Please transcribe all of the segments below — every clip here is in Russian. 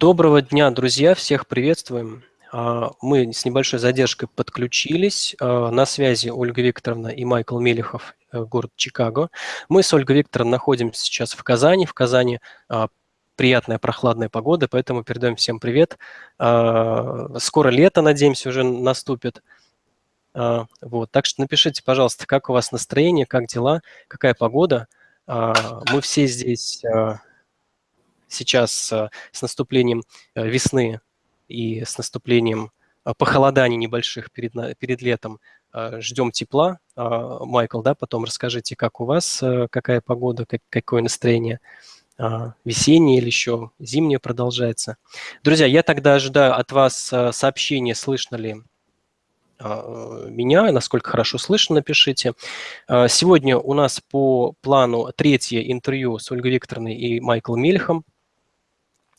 Доброго дня, друзья! Всех приветствуем. А, мы с небольшой задержкой подключились. А, на связи Ольга Викторовна и Майкл Мелехов, э, город Чикаго. Мы с Ольгой Викторовной находимся сейчас в Казани. В Казани а, приятная прохладная погода, поэтому передаем всем привет. Скоро лето, надеемся, уже наступит. Вот. Так что напишите, пожалуйста, как у вас настроение, как дела, какая погода. Мы все здесь сейчас э, с наступлением э, весны и с наступлением э, похолоданий небольших перед, перед летом ждем тепла. Майкл, да, потом расскажите, как у вас, какая погода, как, какое настроение, весеннее или еще зимнее продолжается. Друзья, я тогда ожидаю от вас сообщения, слышно ли меня, насколько хорошо слышно, напишите. Сегодня у нас по плану третье интервью с Ольгой Викторовной и Майклом Мельхом.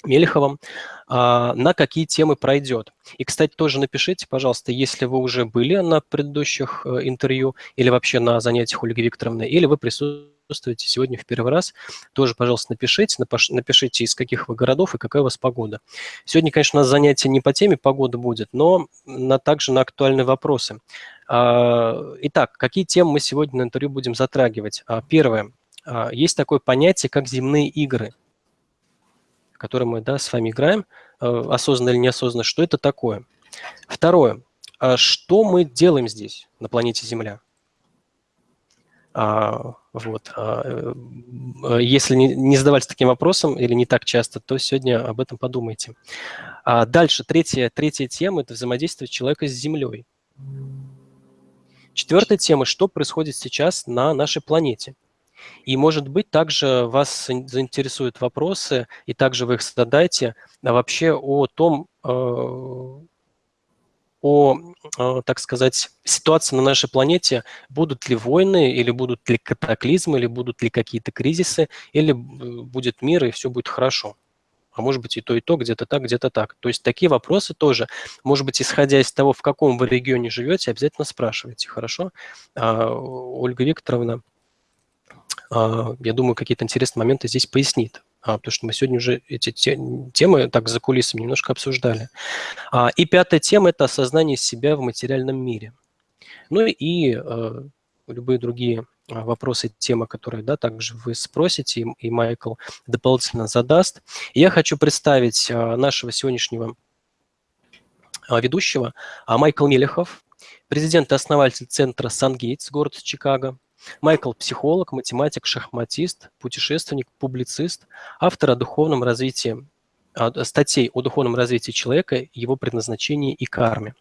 Мелеховым, а, на какие темы пройдет. И, кстати, тоже напишите, пожалуйста, если вы уже были на предыдущих э, интервью или вообще на занятиях Ольги Викторовны, или вы присутствуете сегодня в первый раз, тоже, пожалуйста, напишите, напишите, из каких вы городов и какая у вас погода. Сегодня, конечно, у нас занятие не по теме погода будет, но на, также на актуальные вопросы. А, итак, какие темы мы сегодня на интервью будем затрагивать? А, первое. Есть такое понятие, как земные игры – который мы да, с вами играем, э, осознанно или неосознанно, что это такое. Второе. А что мы делаем здесь, на планете Земля? А, вот. А, э, если не, не задавались таким вопросом или не так часто, то сегодня об этом подумайте. А дальше, третья, третья тема – это взаимодействие человека с Землей. Четвертая тема – что происходит сейчас на нашей планете – и, может быть, также вас заинтересуют вопросы, и также вы их задайте, а вообще о том, э, о, э, так сказать, ситуации на нашей планете, будут ли войны, или будут ли катаклизмы, или будут ли какие-то кризисы, или будет мир, и все будет хорошо. А может быть и то, и то, где-то так, где-то так. То есть такие вопросы тоже, может быть, исходя из того, в каком вы регионе живете, обязательно спрашивайте, хорошо? А, Ольга Викторовна я думаю, какие-то интересные моменты здесь пояснит. А, потому что мы сегодня уже эти темы так за кулисами немножко обсуждали. А, и пятая тема – это осознание себя в материальном мире. Ну и любые другие вопросы, темы, которые да, также вы спросите, и Майкл дополнительно задаст. Я хочу представить нашего сегодняшнего ведущего, Майкл Мелехов, президент и основатель центра «Сангейтс», город Чикаго, Майкл – психолог, математик, шахматист, путешественник, публицист, автор о духовном развитии статей о духовном развитии человека, его предназначении и карме.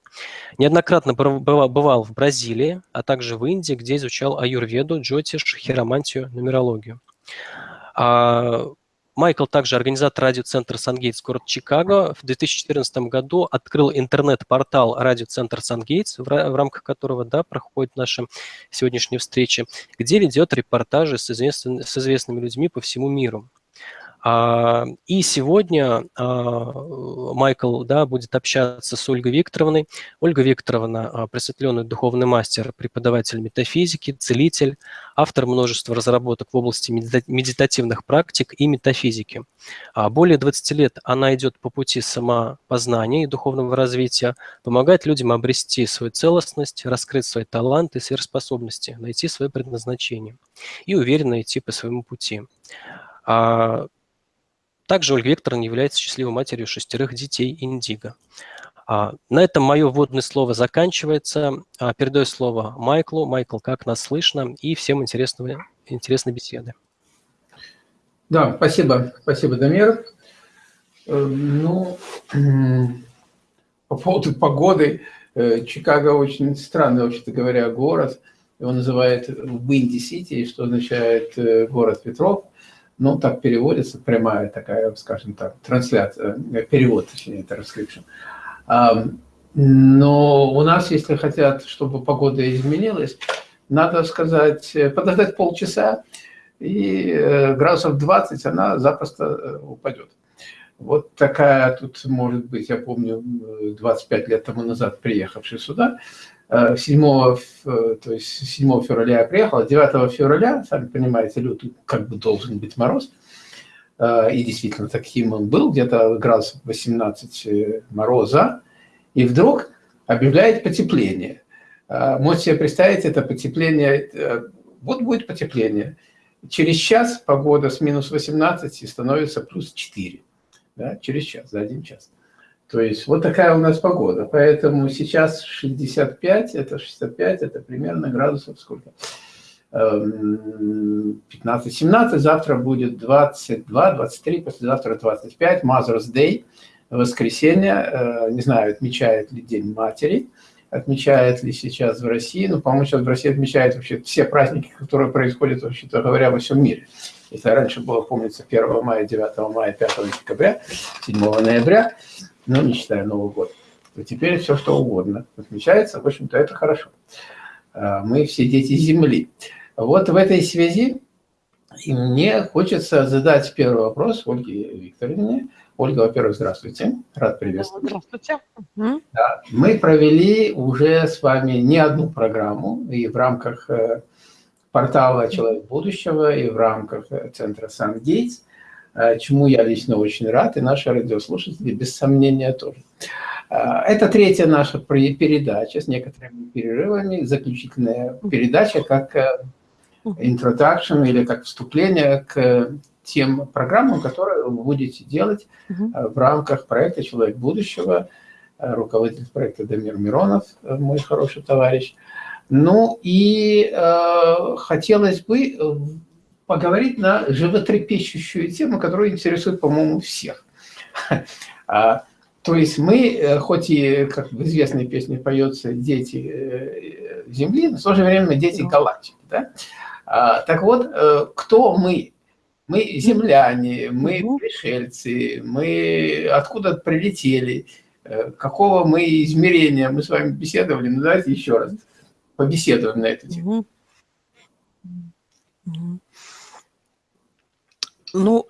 Неоднократно бывал в Бразилии, а также в Индии, где изучал аюрведу, джотиш, хиромантию, нумерологию. А, Майкл также организатор радиоцентра «Сангейтс» город Чикаго. В 2014 году открыл интернет-портал радиоцентр «Сангейтс», в рамках которого да, проходит наша сегодняшняя встреча, где ведет репортажи с, известными, с известными людьми по всему миру. А, и сегодня а, Майкл да, будет общаться с Ольгой Викторовной. Ольга Викторовна а, – просветленный духовный мастер, преподаватель метафизики, целитель, автор множества разработок в области медитативных практик и метафизики. Более 20 лет она идет по пути самопознания и духовного развития, помогает людям обрести свою целостность, раскрыть свои таланты, сверхспособности, найти свое предназначение и уверенно идти по своему пути. Также Ольга Викторовна является счастливой матерью шестерых детей Индиго. А, на этом мое вводное слово заканчивается. А, передаю слово Майклу. Майкл, как нас слышно? И всем интересного, интересной беседы. Да, спасибо, спасибо, Дамир. Э, ну, по поводу погоды, э, Чикаго очень странный, вообще-то говоря, город. Его называют Windy City, что означает э, город ветров ну, так переводится, прямая такая, скажем так, трансляция, э, перевод, точнее, транскрипшн. Но у нас, если хотят, чтобы погода изменилась, надо сказать, э, подождать полчаса, и э, градусов 20 она запросто упадет. Вот такая тут может быть, я помню, 25 лет тому назад приехавший сюда, 7, э, то есть 7 февраля я приехал, 9 февраля, сами понимаете, лютый как бы должен быть мороз, э, и действительно таким он был, где-то градусов 18 э, мороза, и вдруг объявляет потепление. Можете себе представить, это потепление, вот будет потепление. Через час погода с минус 18 становится плюс 4. Да, через час, за один час. То есть вот такая у нас погода. Поэтому сейчас 65, это 65, это примерно градусов сколько? 15-17, эм, завтра будет 22, 23, послезавтра 25, Mother's Day, воскресенье, э, не знаю, отмечает ли День Матери, отмечает ли сейчас в России, ну, по-моему, сейчас в России отмечают вообще все праздники, которые происходят, вообще-то говоря, во всем мире. Это раньше было, помнится, 1 мая, 9 мая, 5 декабря, 7 ноября, ну, не считая Новый год, то теперь все, что угодно отмечается, в общем-то, это хорошо. А, мы все дети Земли. Вот в этой связи мне хочется задать первый вопрос Ольге Викторовне. Ольга, во-первых, здравствуйте. Рад приветствовать. Здравствуйте. Да, мы провели уже с вами не одну программу, и в рамках э, портала «Человек будущего», и в рамках э, центра «Сан-Гейтс», чему я лично очень рад, и наши радиослушатели, без сомнения, тоже. Это третья наша передача с некоторыми перерывами, заключительная передача, как introduction или как вступление к тем программам, которые вы будете делать uh в рамках проекта «Человек будущего», э, руководитель проекта Дамир Миронов, э, мой хороший товарищ. Ну и э, хотелось бы поговорить на животрепещущую тему, которая интересует, по-моему, всех. А, то есть мы, хоть и, как в известной песне поется, дети Земли, но в то же время мы дети галактики. Да? А, так вот, кто мы мы земляне, мы пришельцы, мы откуда прилетели, э, какого мы измерения, мы с вами беседовали, ну давайте еще раз побеседуем на эту тему. Ну,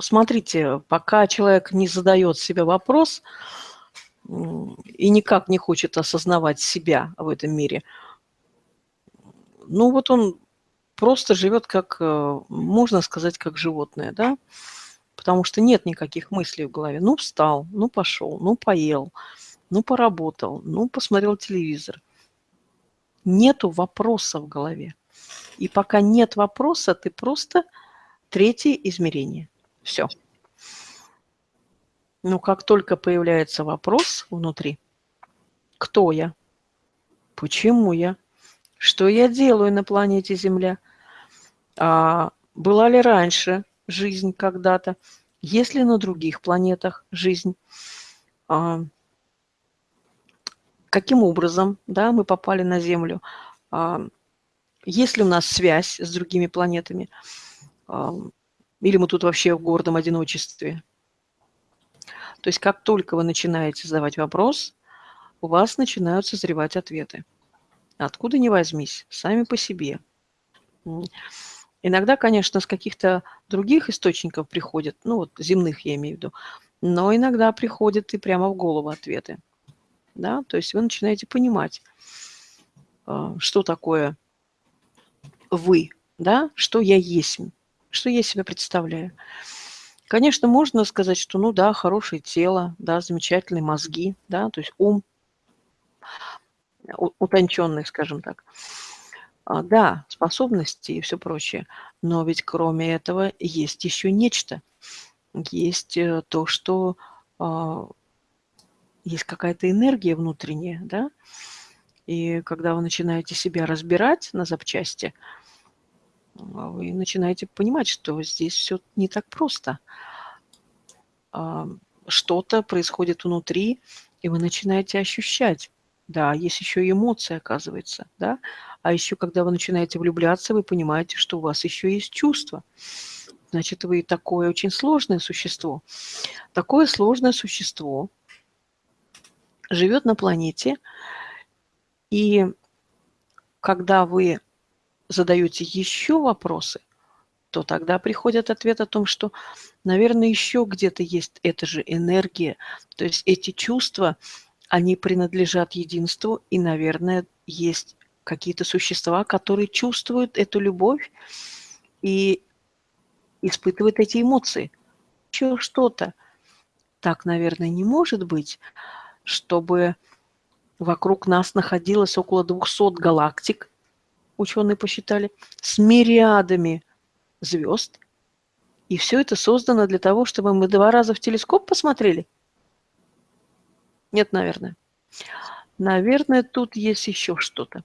смотрите, пока человек не задает себе вопрос и никак не хочет осознавать себя в этом мире, ну вот он просто живет как, э, можно сказать, как животное, да, потому что нет никаких мыслей в голове. Ну, встал, ну, пошел, ну, поел, ну, поработал, ну, посмотрел телевизор. Нету вопроса в голове. И пока нет вопроса, ты просто третье измерение. Все. Но как только появляется вопрос внутри, кто я, почему я, что я делаю на планете Земля? А была ли раньше жизнь когда-то? Есть ли на других планетах жизнь? А, каким образом да, мы попали на Землю? А, есть ли у нас связь с другими планетами? Или мы тут вообще в гордом одиночестве? То есть как только вы начинаете задавать вопрос, у вас начинают созревать ответы. Откуда ни возьмись, сами по себе. Иногда, конечно, с каких-то других источников приходят, ну вот земных я имею в виду, но иногда приходят и прямо в голову ответы. Да? То есть вы начинаете понимать, а, что такое вы, да? что я есть, что я себя представляю. Конечно, можно сказать, что ну да, хорошее тело, да, замечательные мозги, да, то есть ум, утонченных, скажем так. А, да, способности и все прочее, но ведь кроме этого есть еще нечто. Есть э, то, что а, есть какая-то энергия внутренняя, да, и когда вы начинаете себя разбирать на запчасти, вы начинаете понимать, что здесь все не так просто. Что-то происходит внутри, и вы начинаете ощущать. Да, есть еще и эмоции, оказывается, да. А еще, когда вы начинаете влюбляться, вы понимаете, что у вас еще есть чувства. Значит, вы такое очень сложное существо. Такое сложное существо живет на планете, и когда вы задаете еще вопросы, то тогда приходит ответ о том, что, наверное, еще где-то есть эта же энергия, то есть эти чувства – они принадлежат единству, и, наверное, есть какие-то существа, которые чувствуют эту любовь и испытывают эти эмоции. еще что-то. Так, наверное, не может быть, чтобы вокруг нас находилось около 200 галактик, ученые посчитали, с мириадами звезд. И все это создано для того, чтобы мы два раза в телескоп посмотрели? Нет, наверное. Наверное, тут есть еще что-то.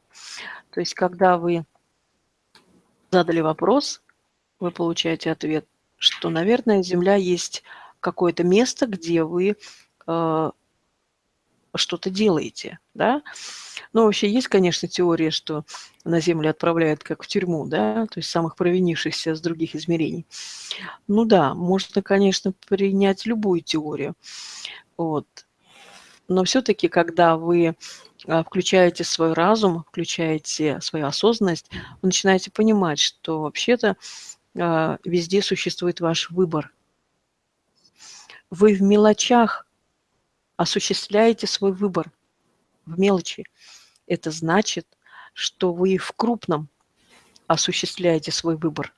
То есть, когда вы задали вопрос, вы получаете ответ, что, наверное, Земля есть какое-то место, где вы э, что-то делаете, да. Но вообще есть, конечно, теория, что на Землю отправляют как в тюрьму, да, то есть самых провинившихся с других измерений. Ну да, можно, конечно, принять любую теорию. Вот. Но все-таки, когда вы а, включаете свой разум, включаете свою осознанность, вы начинаете понимать, что вообще-то а, везде существует ваш выбор. Вы в мелочах осуществляете свой выбор, в мелочи. Это значит, что вы в крупном осуществляете свой выбор.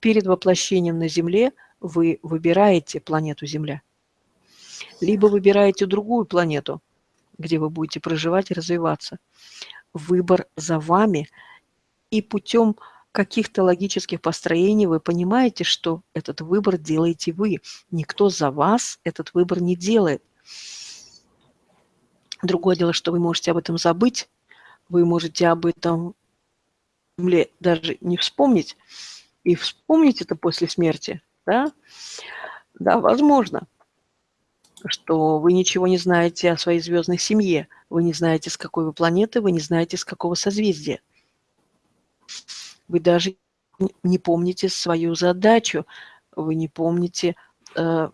Перед воплощением на Земле вы выбираете планету Земля либо выбираете другую планету, где вы будете проживать и развиваться. Выбор за вами, и путем каких-то логических построений вы понимаете, что этот выбор делаете вы. Никто за вас этот выбор не делает. Другое дело, что вы можете об этом забыть, вы можете об этом даже не вспомнить, и вспомнить это после смерти, да? Да, возможно что вы ничего не знаете о своей звездной семье, вы не знаете, с какой вы планеты, вы не знаете, с какого созвездия. Вы даже не помните свою задачу, вы не помните, э,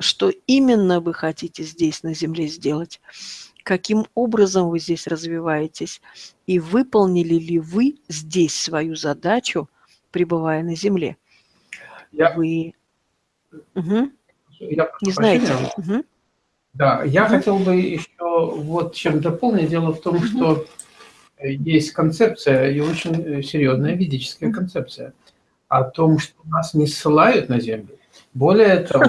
что именно вы хотите здесь, на Земле, сделать, каким образом вы здесь развиваетесь, и выполнили ли вы здесь свою задачу, пребывая на Земле. Я... Вы... Угу. Я не знаете. Угу. Да, я угу. хотел бы еще вот чем дополнить. Дело в том, угу. что есть концепция, и очень серьезная ведическая концепция, о том, что нас не ссылают на Землю. Более того,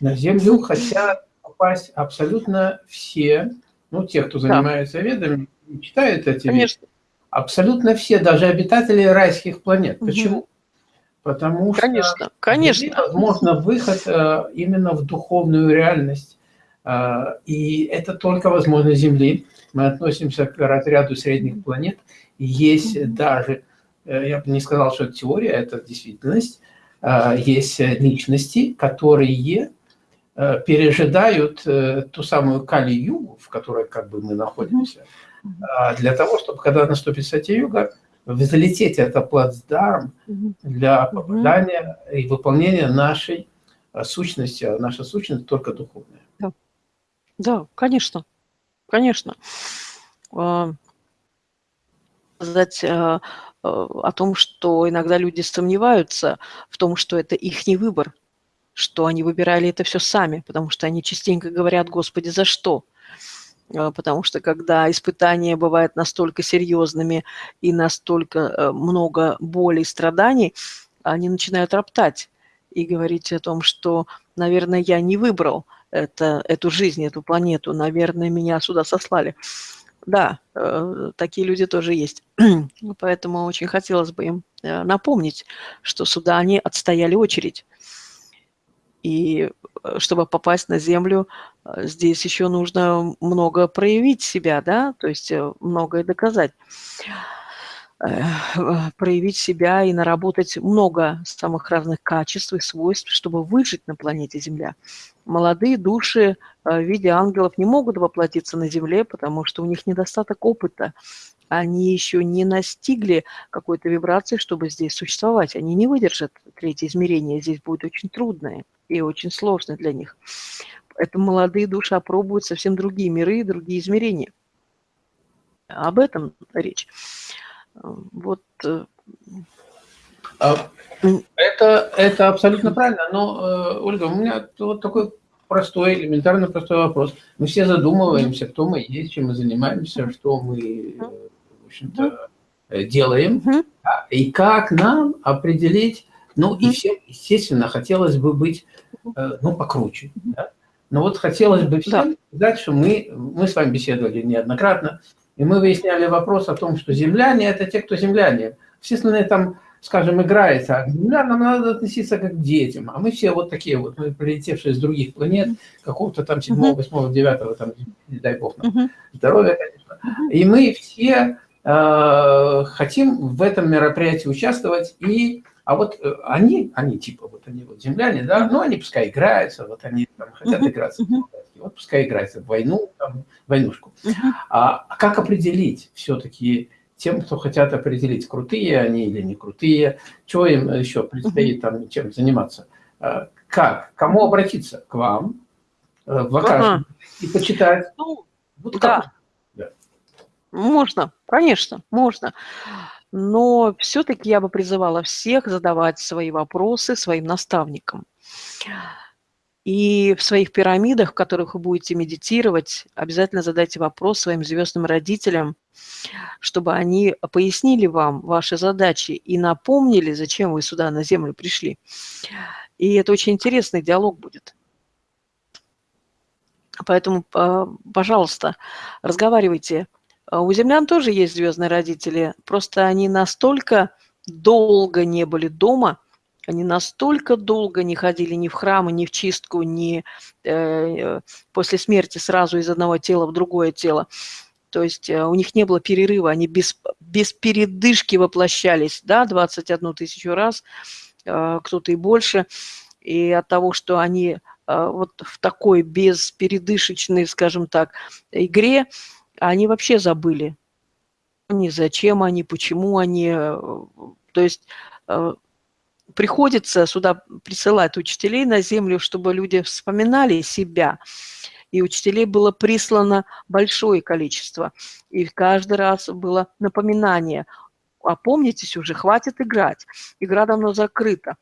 на Землю хотят попасть абсолютно все, ну, те, кто занимается ведами, читают эти Конечно. Вещи, абсолютно все, даже обитатели райских планет. Угу. Почему? Потому конечно, что конечно. возможно выход э, именно в духовную реальность. Э, и это только возможно Земли. Мы относимся к разряду средних планет. Есть даже, э, я бы не сказал, что это теория, это действительность, есть личности, которые пережидают ту самую Кали-югу, в которой как бы мы находимся, для того, чтобы, когда наступит Сати-юга, взлететь это плацдарм для попадания и выполнения нашей а, сущности, а наша сущность только духовная. Да, да конечно, конечно. А, сказать а, о том, что иногда люди сомневаются в том, что это их не выбор, что они выбирали это все сами, потому что они частенько говорят, Господи, за что? А, потому что когда испытания бывают настолько серьезными и настолько э, много боли и страданий, они начинают роптать и говорить о том, что, наверное, я не выбрал это, эту жизнь, эту планету, наверное, меня сюда сослали. Да, э, такие люди тоже есть. Поэтому очень хотелось бы им э, напомнить, что сюда они отстояли очередь. И э, чтобы попасть на Землю, э, здесь еще нужно много проявить себя, да, то есть э, многое доказать. Проявить себя и наработать много самых разных качеств и свойств, чтобы выжить на планете Земля. Молодые души в виде ангелов не могут воплотиться на Земле, потому что у них недостаток опыта. Они еще не настигли какой-то вибрации, чтобы здесь существовать. Они не выдержат третье измерение, здесь будет очень трудное и очень сложно для них. Это молодые души опробуют совсем другие миры и другие измерения. Об этом речь. Вот. Э, а, это, это абсолютно правильно, но, э, Ольга, у меня вот такой простой, элементарно простой вопрос. Мы все задумываемся, кто мы есть, чем мы занимаемся, что мы, общем-то, делаем, и как нам определить Ну и всем, естественно, хотелось бы быть, э, ну, покруче. Да? Но вот хотелось бы всем да. сказать, что мы, мы с вами беседовали неоднократно, и мы выясняли вопрос о том, что земляне – это те, кто земляне. Все остальные там, скажем, играются, а к землянам надо относиться как к детям. А мы все вот такие вот, мы прилетевшие с других планет, какого-то там 7, 8, 9, там, не дай бог нам, здоровья, конечно. И мы все э, хотим в этом мероприятии участвовать и а вот э, они, они типа, вот они вот земляне, да, ну они пускай играются, вот они там хотят играться, вот пускай играются в войну, там, войнушку. А, как определить все-таки тем, кто хотят определить, крутые они или не крутые, чего им еще предстоит там чем заниматься? А, как? Кому обратиться? К вам, э, в ага. и почитать? Ну, вот да. да. Можно, конечно, можно но все-таки я бы призывала всех задавать свои вопросы своим наставникам. И в своих пирамидах, в которых вы будете медитировать, обязательно задайте вопрос своим звездным родителям, чтобы они пояснили вам ваши задачи и напомнили, зачем вы сюда на Землю пришли. И это очень интересный диалог будет. Поэтому, а, пожалуйста, разговаривайте у землян тоже есть звездные родители, просто они настолько долго не были дома, они настолько долго не ходили ни в храмы, ни в чистку, ни э, после смерти сразу из одного тела в другое тело. То есть э, у них не было перерыва, они без, без передышки воплощались, да, 21 тысячу раз, э, кто-то и больше. И от того, что они э, вот в такой беспередышечной, скажем так, игре, они вообще забыли. Ни зачем они, почему они. Э, то есть э, приходится сюда присылать учителей на землю, чтобы люди вспоминали себя. И учителей было прислано большое количество. И каждый раз было напоминание. Опомнитесь уже, хватит играть. Игра давно закрыта.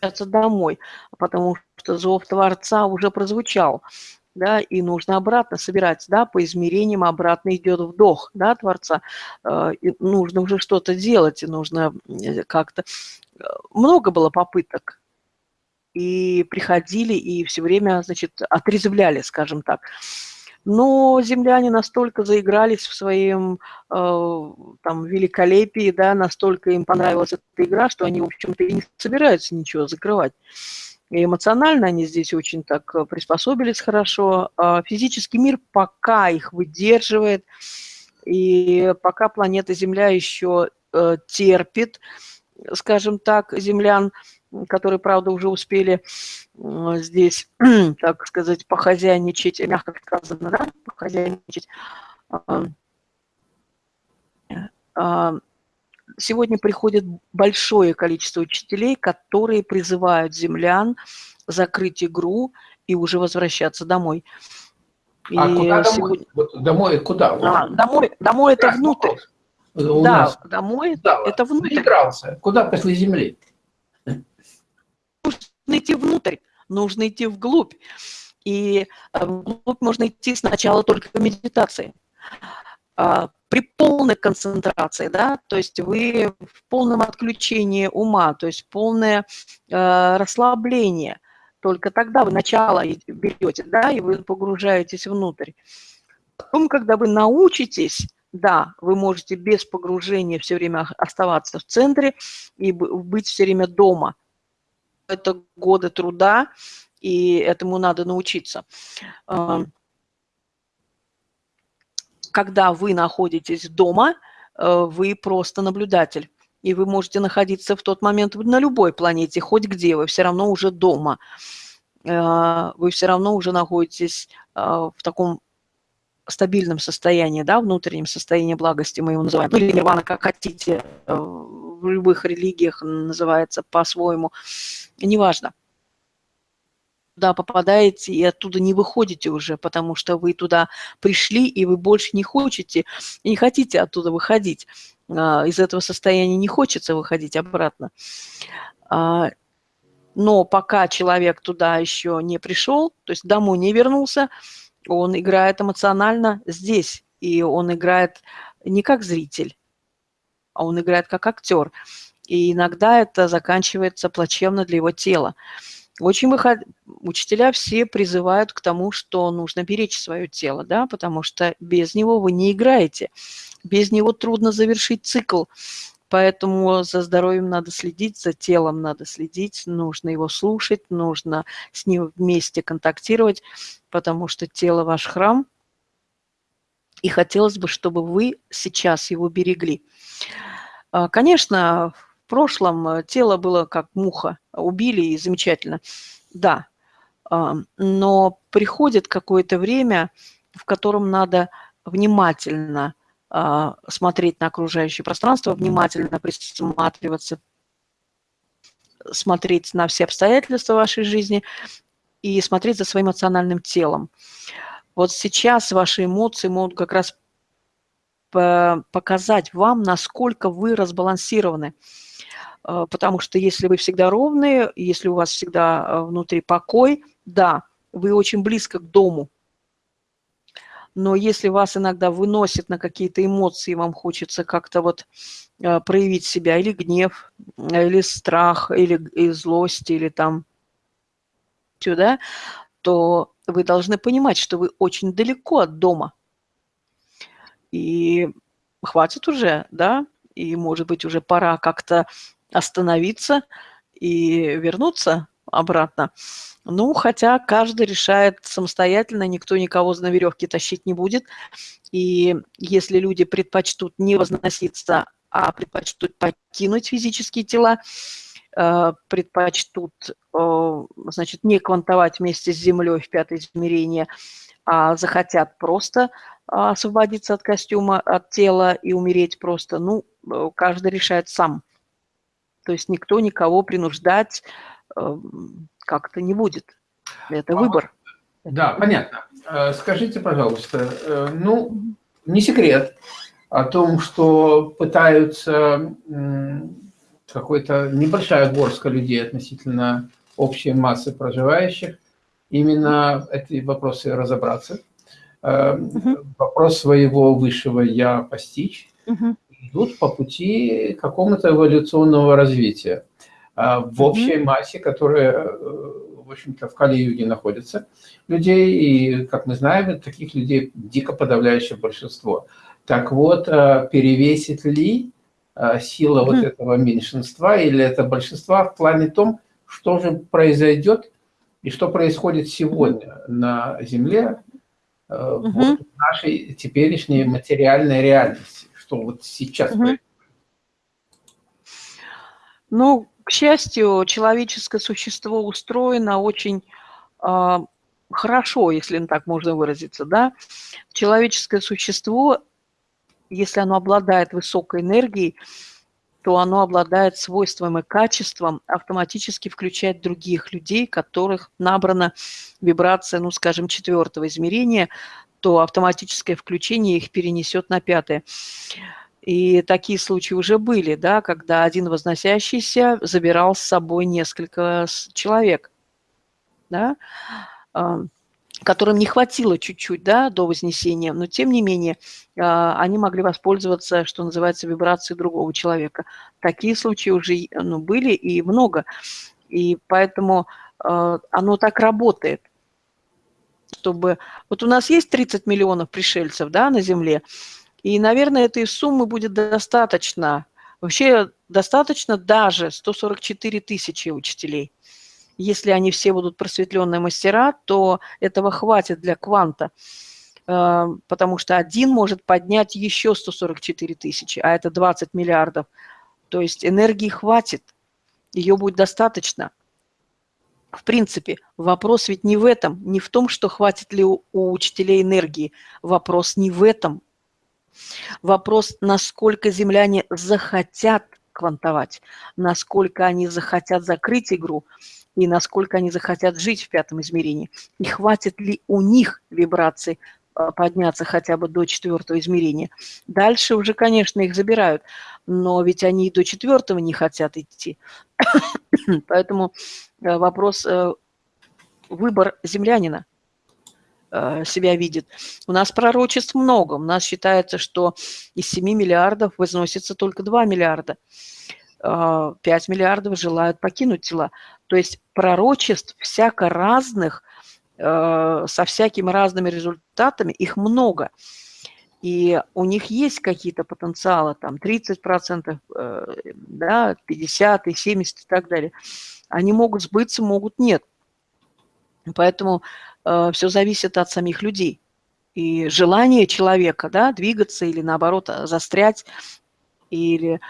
Домой, потому что зов Творца уже прозвучал да, и нужно обратно собирать, да, по измерениям обратно идет вдох, да, Творца. Э, и нужно уже что-то делать, и нужно э, как-то... Э, много было попыток, и приходили, и все время, значит, отрезвляли, скажем так. Но земляне настолько заигрались в своем э, там, великолепии, да, настолько им понравилась эта игра, что они, в общем-то, и не собираются ничего закрывать. И эмоционально они здесь очень так э, приспособились хорошо. А физический мир пока их выдерживает, и пока планета Земля еще э, терпит, скажем так, землян, которые, правда, уже успели здесь, так сказать, похозяйничать, мягко сказано, да, похозяйничать, сегодня приходит большое количество учителей, которые призывают землян закрыть игру и уже возвращаться домой. А и куда сегодня... домой? домой куда? А, домой, домой это внутрь. У да, нас. домой да, это внутрь. Заигрался. Куда после земли? Нужно идти внутрь, нужно идти вглубь. И э, вглубь можно идти сначала только в медитации. При полной концентрации, да, то есть вы в полном отключении ума, то есть полное э, расслабление, только тогда вы начало берете, да, и вы погружаетесь внутрь. Потом, когда вы научитесь, да, вы можете без погружения все время оставаться в центре и быть все время дома. Это годы труда, и этому надо научиться когда вы находитесь дома, э, вы просто наблюдатель. И вы можете находиться в тот момент на любой планете, хоть где, вы все равно уже дома. Э, вы все равно уже находитесь э, в таком стабильном состоянии, да, внутреннем состоянии благости мы его называем, ну или нирвана, как хотите, в любых религиях называется по-своему, неважно туда попадаете и оттуда не выходите уже, потому что вы туда пришли, и вы больше не хотите, не хотите оттуда выходить. А, из этого состояния не хочется выходить обратно. А, но пока человек туда еще не пришел, то есть домой не вернулся, он играет эмоционально здесь, и он играет не как зритель, а он играет как актер. И иногда это заканчивается плачевно для его тела. Очень выход... Учителя все призывают к тому, что нужно беречь свое тело, да, потому что без него вы не играете. Без него трудно завершить цикл. Поэтому за здоровьем надо следить, за телом надо следить, нужно его слушать, нужно с ним вместе контактировать, потому что тело ваш храм, и хотелось бы, чтобы вы сейчас его берегли. А, конечно, прошлом тело было как муха, убили и замечательно, да, но приходит какое-то время, в котором надо внимательно а, смотреть на окружающее пространство, внимательно присматриваться, смотреть на все обстоятельства вашей жизни и смотреть за своим эмоциональным телом. Вот сейчас ваши эмоции могут как раз показать вам, насколько вы разбалансированы. А, потому что если вы всегда ровные, если у вас всегда а, внутри покой, да, вы очень близко к дому, но если вас иногда выносит на какие-то эмоции, вам хочется как-то вот э, проявить себя, или гнев, или страх, или злость, или там сюда, то вы должны понимать, что вы очень далеко от дома. И хватит уже, да, и, может быть, уже пора как-то остановиться и вернуться обратно. Ну, хотя каждый решает самостоятельно, никто никого на веревке тащить не будет. И если люди предпочтут не возноситься, а предпочтут покинуть физические тела, предпочтут, э, значит, не квантовать вместе с Землей в пятое измерение, а захотят просто освободиться от костюма, от тела и умереть просто, ну, э, каждый решает сам. То есть никто никого принуждать как-то не будет. Это выбор. Да, понятно. Э, скажите, пожалуйста, э, ну, не секрет о том, что пытаются какой-то небольшая горстка людей относительно общей массы проживающих именно эти вопросы разобраться. Угу. Вопрос своего высшего «я» постичь. Угу. Идут по пути какому-то эволюционного развития. А, в общей массе, которая, э, в общем-то, в Кали-Юге находится людей, и, как мы знаем, таких людей дико подавляющее большинство. Так вот, э, перевесит ли э, сила вот этого меньшинства или это большинства в плане том, что же произойдет и что происходит сегодня на Земле вот в нашей теперешней материальной реальности, что вот сейчас происходит. Ну, к счастью, человеческое существо устроено очень э, хорошо, если так можно выразиться. Да? Человеческое существо, если оно обладает высокой энергией, то оно обладает свойством и качеством автоматически включать других людей, которых набрана вибрация, ну, скажем, четвертого измерения, то автоматическое включение их перенесет на пятое. И такие случаи уже были, да, когда один возносящийся забирал с собой несколько человек, да, которым не хватило чуть-чуть да, до вознесения, но тем не менее а, они могли воспользоваться, что называется, вибрацией другого человека. Такие случаи уже ну, были и много. И поэтому а, оно так работает чтобы... Вот у нас есть 30 миллионов пришельцев да, на Земле, и, наверное, этой суммы будет достаточно. Вообще достаточно даже 144 тысячи учителей. Если они все будут просветленные мастера, то этого хватит для кванта, э, потому что один может поднять еще 144 тысячи, а это 20 миллиардов. То есть энергии хватит, ее будет достаточно. В принципе, вопрос ведь не в этом, не в том, что хватит ли у учителей энергии. Вопрос не в этом, Вопрос, насколько земляне захотят квантовать, насколько они захотят закрыть игру и насколько они захотят жить в пятом измерении. И хватит ли у них вибраций а, подняться хотя бы до четвертого измерения. Дальше уже, конечно, их забирают, но ведь они и до четвертого не хотят идти. Поэтому э, вопрос, э, выбор землянина – Э, себя видит. У нас пророчеств много. У нас считается, что из 7 миллиардов возносится только 2 миллиарда. 5 миллиардов желают покинуть тела. То есть пророчеств всяко разных, со всякими разными результатами, их много. И у них есть какие-то потенциалы, там 30%, да, 50 и 70 и так далее. Они могут сбыться, могут нет. Поэтому э, все зависит от самих людей. И желание человека да, двигаться или наоборот застрять, или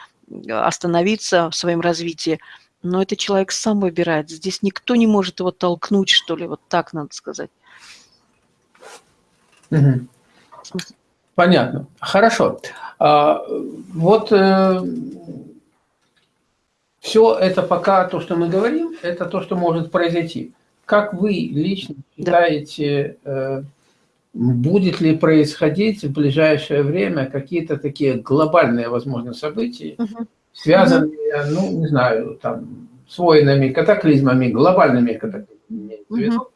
остановиться в своем развитии, но это человек сам выбирает. Здесь никто не может его толкнуть, что ли, вот так надо сказать. Понятно. Хорошо. А, вот э, все это пока то, что мы говорим, это то, что может произойти. Как вы лично считаете, э, будет ли происходить в ближайшее время какие-то такие глобальные, возможно, события, угу. связанные, угу. ну, не знаю, там, с войнами, катаклизмами, глобальными катаклизмами, угу.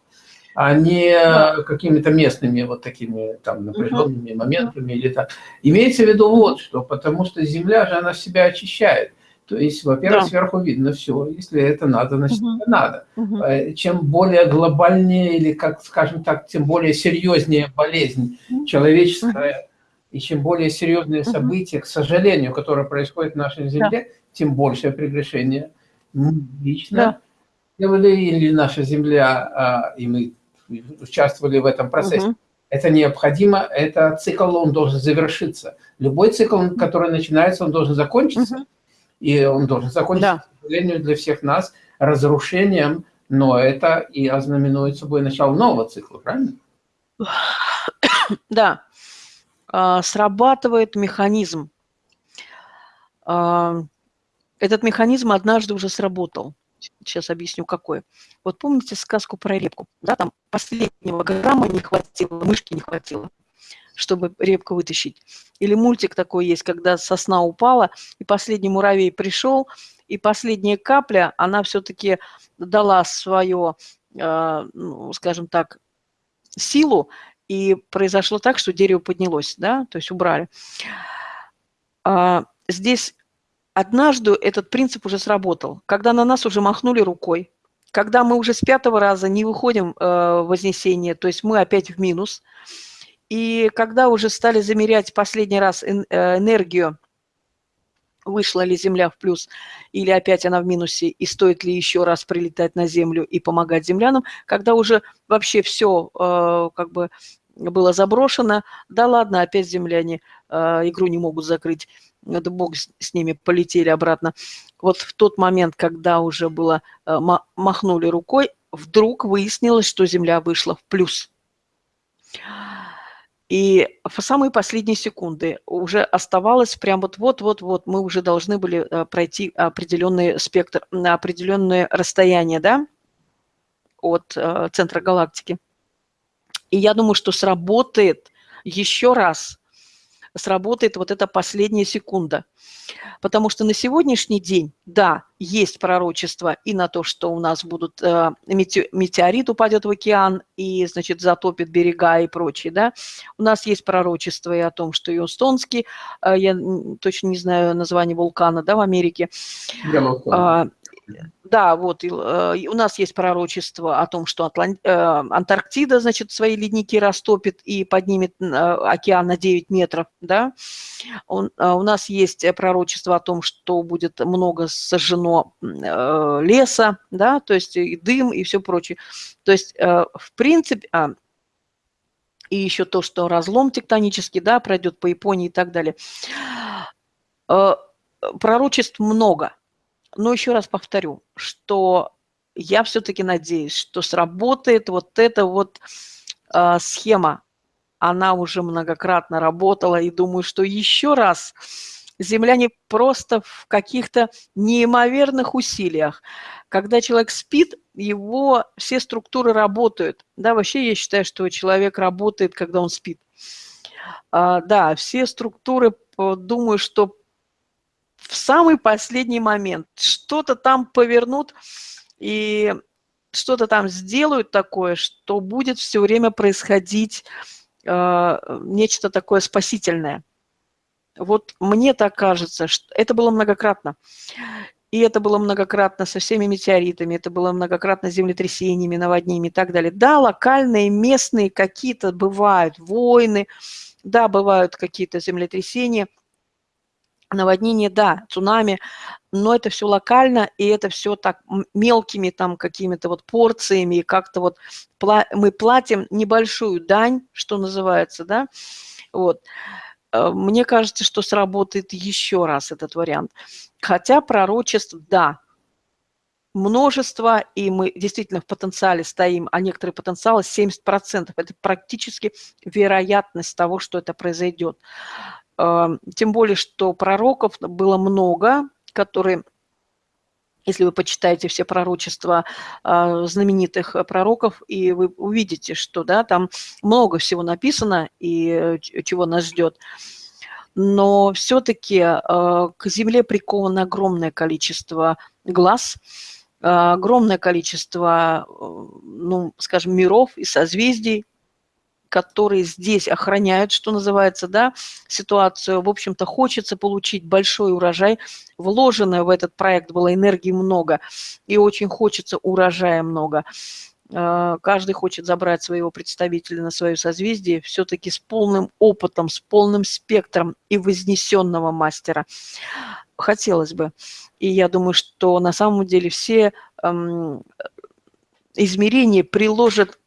а не какими-то местными вот такими там напряженными угу. моментами или так. Имеется в виду вот что, потому что Земля же, она себя очищает. То есть, во-первых, да. сверху видно все. Если это надо, значит, угу. это надо. Угу. Чем более глобальнее или, как скажем так, тем более серьезнее болезнь угу. человеческая, угу. и чем более серьезные события, к сожалению, которые происходят в нашей Земле, да. тем большее прегрешение. Мы лично да. делали, или наша Земля, а, и мы участвовали в этом процессе. Угу. Это необходимо, это цикл, он должен завершиться. Любой цикл, который начинается, он должен закончиться. Угу и он должен закончиться, да. к сожалению, для всех нас разрушением, но это и ознаменует собой начало нового цикла, правильно? Да. А, срабатывает механизм. А, этот механизм однажды уже сработал. Сейчас объясню, какой. Вот помните сказку про репку? Да, там последнего грамма не хватило, мышки не хватило чтобы репку вытащить. Или мультик такой есть, когда сосна упала, и последний муравей пришел, и последняя капля, она все-таки дала свое, э, ну, скажем так, силу, и произошло так, что дерево поднялось, да, то есть убрали. А, здесь однажды этот принцип уже сработал, когда на нас уже махнули рукой, когда мы уже с пятого раза не выходим э, в вознесение, то есть мы опять в минус – и когда уже стали замерять последний раз э, энергию, вышла ли Земля в плюс или опять она в минусе, и стоит ли еще раз прилетать на Землю и помогать землянам, когда уже вообще все э, как бы было заброшено, да ладно, опять земляне э, игру не могут закрыть, это бог с ними, полетели обратно. Вот в тот момент, когда уже было, махнули рукой, вдруг выяснилось, что Земля вышла в плюс. И в самые последние секунды уже оставалось прям вот-вот-вот-вот, мы уже должны были э, пройти определенный спектр, определенное расстояние, да, от э, центра галактики. И я думаю, что сработает еще раз сработает вот эта последняя секунда. Потому что на сегодняшний день, да, есть пророчество и на то, что у нас будут э, метеорит упадет в океан и, значит, затопит берега и прочее, да. У нас есть пророчество и о том, что Юстонский, э, я точно не знаю название вулкана, да, в Америке, а, да, вот, э, у нас есть пророчество о том, что Атлан... э, Антарктида, значит, свои ледники растопит и поднимет э, океан на 9 метров, да. Э, у нас есть пророчество о том, что будет много сожжено леса, да, то есть и дым, и все прочее. То есть, в принципе, а, и еще то, что разлом тектонический, да, пройдет по Японии и так далее. Пророчеств много – но еще раз повторю, что я все-таки надеюсь, что сработает вот эта вот э, схема. Она уже многократно работала, и думаю, что еще раз земляне просто в каких-то неимоверных усилиях. Когда человек спит, его все структуры работают. Да, вообще я считаю, что человек работает, когда он спит. А, да, все структуры, думаю, что в самый последний момент что-то там повернут и что-то там сделают такое, что будет все время происходить э, нечто такое спасительное. Вот мне так кажется, что это было многократно. И это было многократно со всеми метеоритами, это было многократно землетрясениями, наводнениями и так далее. Да, локальные, местные какие-то бывают войны, да, бывают какие-то землетрясения, наводнения, да, цунами, но это все локально, и это все так мелкими там какими-то вот порциями, и как-то вот мы платим небольшую дань, что называется, да, вот. Э, мне кажется, что сработает еще раз этот вариант. Хотя пророчеств, да, множество, и мы действительно в потенциале стоим, а некоторые потенциалы 70%. Это практически вероятность того, что это произойдет. Э, тем более, что пророков было много, которые если вы почитаете все пророчества э, знаменитых пророков, и вы увидите, что да, там много всего написано и э, чего нас ждет. Но все-таки э, к Земле приковано огромное количество глаз, э, огромное количество, э, ну, скажем, миров и созвездий, которые здесь охраняют, что называется, да, ситуацию. В общем-то, хочется получить большой урожай. Вложено в этот проект было энергии много, и очень хочется урожая много. А, каждый хочет забрать своего представителя на свое созвездие все-таки с полным опытом, с полным спектром и вознесенного мастера. Хотелось бы. И я думаю, что на самом деле все эм, измерения приложат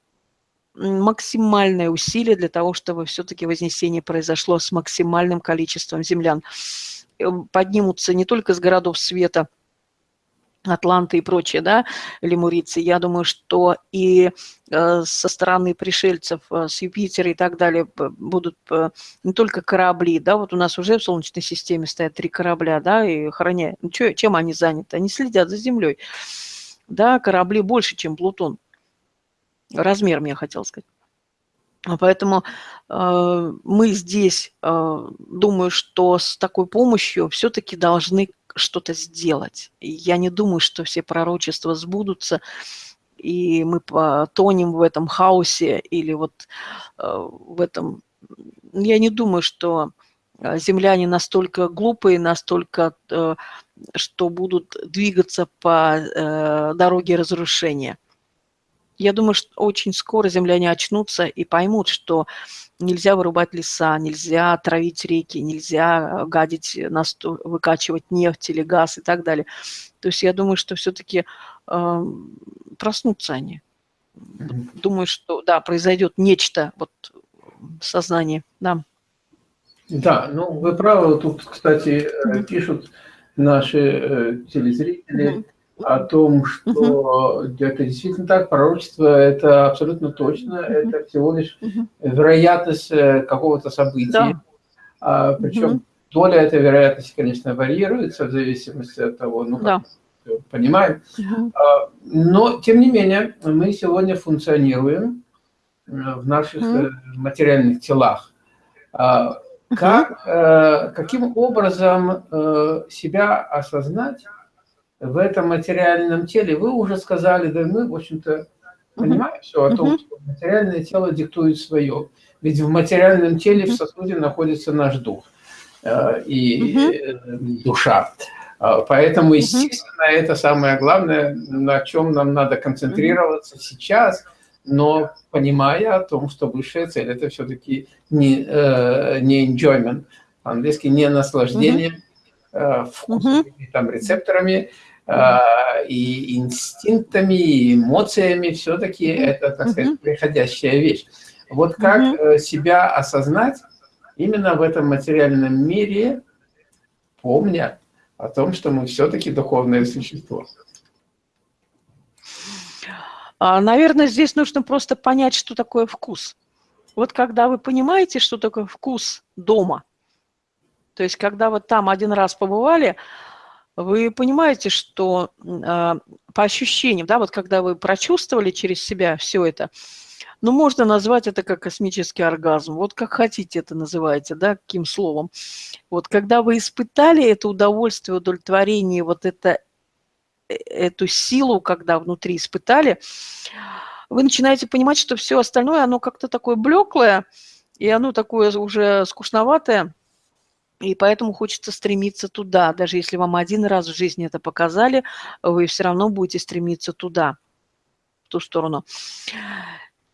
максимальное усилие для того, чтобы все-таки вознесение произошло с максимальным количеством землян. Э, поднимутся не только с городов света, Атланты и прочее, да, лемурицы, я думаю, что и э, со стороны пришельцев э, с Юпитера и так далее будут э, не только корабли, да, вот у нас уже в Солнечной системе стоят три корабля, да, и храня, чё, чем они заняты? Они следят за Землей, да, корабли больше, чем Плутон размером, я хотела сказать. Поэтому э, мы здесь, э, думаю, что с такой помощью все-таки должны что-то сделать. Я не думаю, что все пророчества сбудутся, и мы потонем в этом хаосе или вот э, в этом... Я не думаю, что э, земляне настолько глупые, настолько, э, что будут двигаться по э, дороге разрушения. Я думаю, что очень скоро земляне очнутся и поймут, что нельзя вырубать леса, нельзя травить реки, нельзя э, гадить, выкачивать нефть или газ и так далее. То есть я думаю, что все-таки э, проснутся они. Думаю, что да, произойдет нечто вот в сознании. Да. Да, ну вы правы. Тут, кстати, mm-hmm. пишут наши э, телезрители. Mm-hmm о том, что это действительно так, пророчество – это абсолютно точно, это всего лишь вероятность э, какого-то события. А, причем доля этой вероятности, конечно, варьируется в зависимости от того, ну, как понимаем. Угу. А, но, тем не менее, мы сегодня функционируем э, в наших угу. материальных телах. А, как, каким образом себя осознать, в этом материальном теле, вы уже сказали, да мы, в общем-то, понимаем все о том, что материальное тело диктует свое. Ведь в материальном теле в сосуде находится наш дух э, и душа. А, поэтому, естественно, это самое главное, на чем нам надо концентрироваться сейчас, но понимая о том, что высшая цель – это все-таки не, э, не enjoyment, по-английски не наслаждение, Э, вкусами, там, рецепторами, э, и инстинктами, и эмоциями, все-таки это, так сказать, приходящая вещь. Вот как э, себя осознать именно в этом материальном мире, помня о том, что мы все-таки духовное существо. А, наверное, здесь нужно просто понять, что такое вкус. Вот когда вы понимаете, что такое вкус дома – то есть, когда вот там один раз побывали, вы понимаете, что э, по ощущениям, да, вот когда вы прочувствовали через себя все это, ну, можно назвать это как космический оргазм. Вот как хотите это называйте, да, каким словом. Вот когда вы испытали это удовольствие, удовлетворение, вот это, э, эту силу, когда внутри испытали, вы начинаете понимать, что все остальное, оно как-то такое блеклое, и оно такое уже скучноватое, И поэтому хочется стремиться туда. Даже если вам один раз в жизни это показали, вы все равно будете стремиться туда, в ту сторону.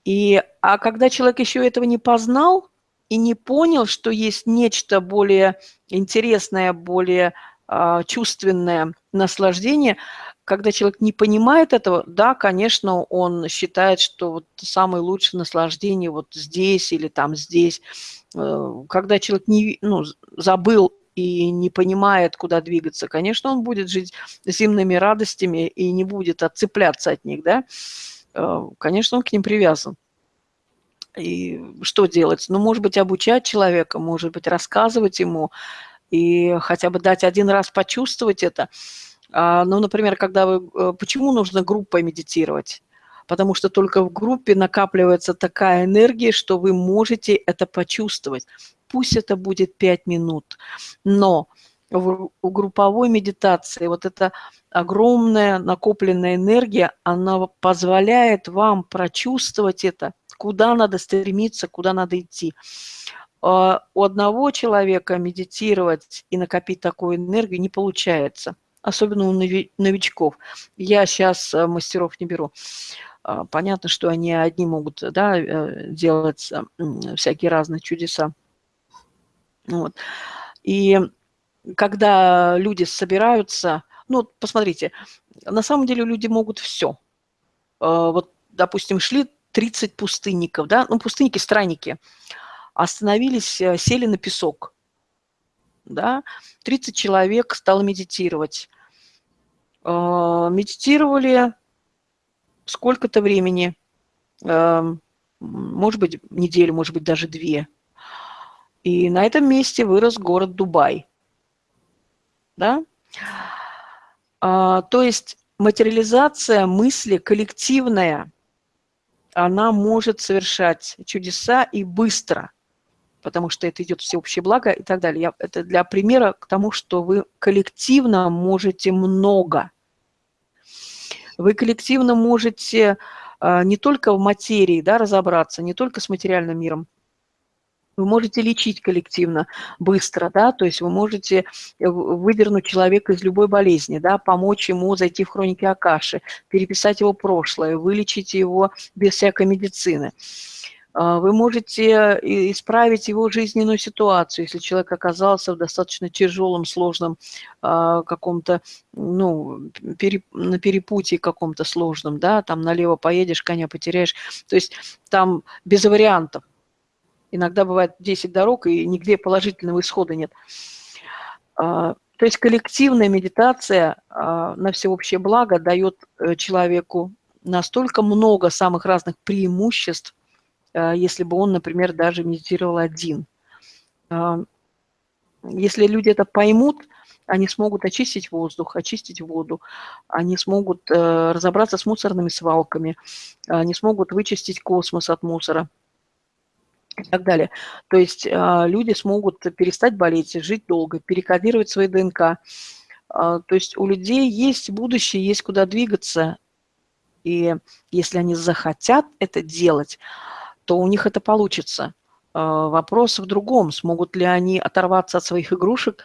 И, а когда человек еще этого не познал и не понял, что есть нечто более интересное, более э, чувственное наслаждение, когда человек не понимает этого, да, конечно, он считает, что вот самое лучшее наслаждение вот здесь или там здесь. Э, когда человек не, ну, забыл и не понимает, куда двигаться, конечно, он будет жить зимними радостями и не будет отцепляться от них, да. Э, конечно, он к ним привязан. И что делать? Ну, может быть, обучать человека, может быть, рассказывать ему и хотя бы дать один раз почувствовать это. А, ну, например, когда вы... Э, почему нужно группой медитировать? Потому что только в группе накапливается такая энергия, что вы можете это почувствовать. Пусть это будет 5 минут, но в, групповой медитации вот эта огромная накопленная энергия, она позволяет вам прочувствовать это, куда надо стремиться, куда надо идти. А у одного человека медитировать и накопить такую энергию не получается, особенно у новичков. Я сейчас э, мастеров не беру. А, понятно, что они одни могут да, э, делать всякие разные чудеса. Вот. И когда люди собираются, ну, посмотрите, на самом деле люди могут все. Вот, допустим, шли 30 пустынников, да, ну, пустынники, странники, остановились, э, сели на песок, да, 30 человек стало медитировать. А, медитировали сколько-то времени, может быть, неделю, может быть, даже две. И на этом месте вырос город Дубай. Да? А, то есть материализация мысли коллективная, она может совершать чудеса и быстро, потому что это идет всеобщее благо и так далее. Я, это для примера к тому, что вы коллективно можете много. Вы коллективно можете а, не только в материи да, разобраться, не только с материальным миром, вы можете лечить коллективно быстро, да, то есть вы можете э, выдернуть человека из любой болезни, да, помочь ему зайти в хроники Акаши, переписать его прошлое, вылечить его без всякой медицины. А, вы можете э, исправить его жизненную ситуацию, если человек оказался в достаточно тяжелом, сложном а, каком-то, ну, переп, на перепутье каком-то сложном, да, там налево поедешь, коня потеряешь. То есть там без вариантов. Иногда бывает 10 дорог, и нигде положительного исхода нет. А, то есть коллективная медитация на всеобщее благо дает э, человеку настолько много самых разных преимуществ, если бы он, например, даже медитировал один. Если люди это поймут, они смогут очистить воздух, очистить воду, они смогут э, разобраться с мусорными свалками, они смогут вычистить космос от мусора – и так далее. То есть а, люди смогут перестать болеть, жить долго, перекодировать свои ДНК. А, то есть у людей есть будущее, есть куда двигаться. И если они захотят это делать, то у них это получится. А, вопрос в другом, смогут ли они оторваться от своих игрушек,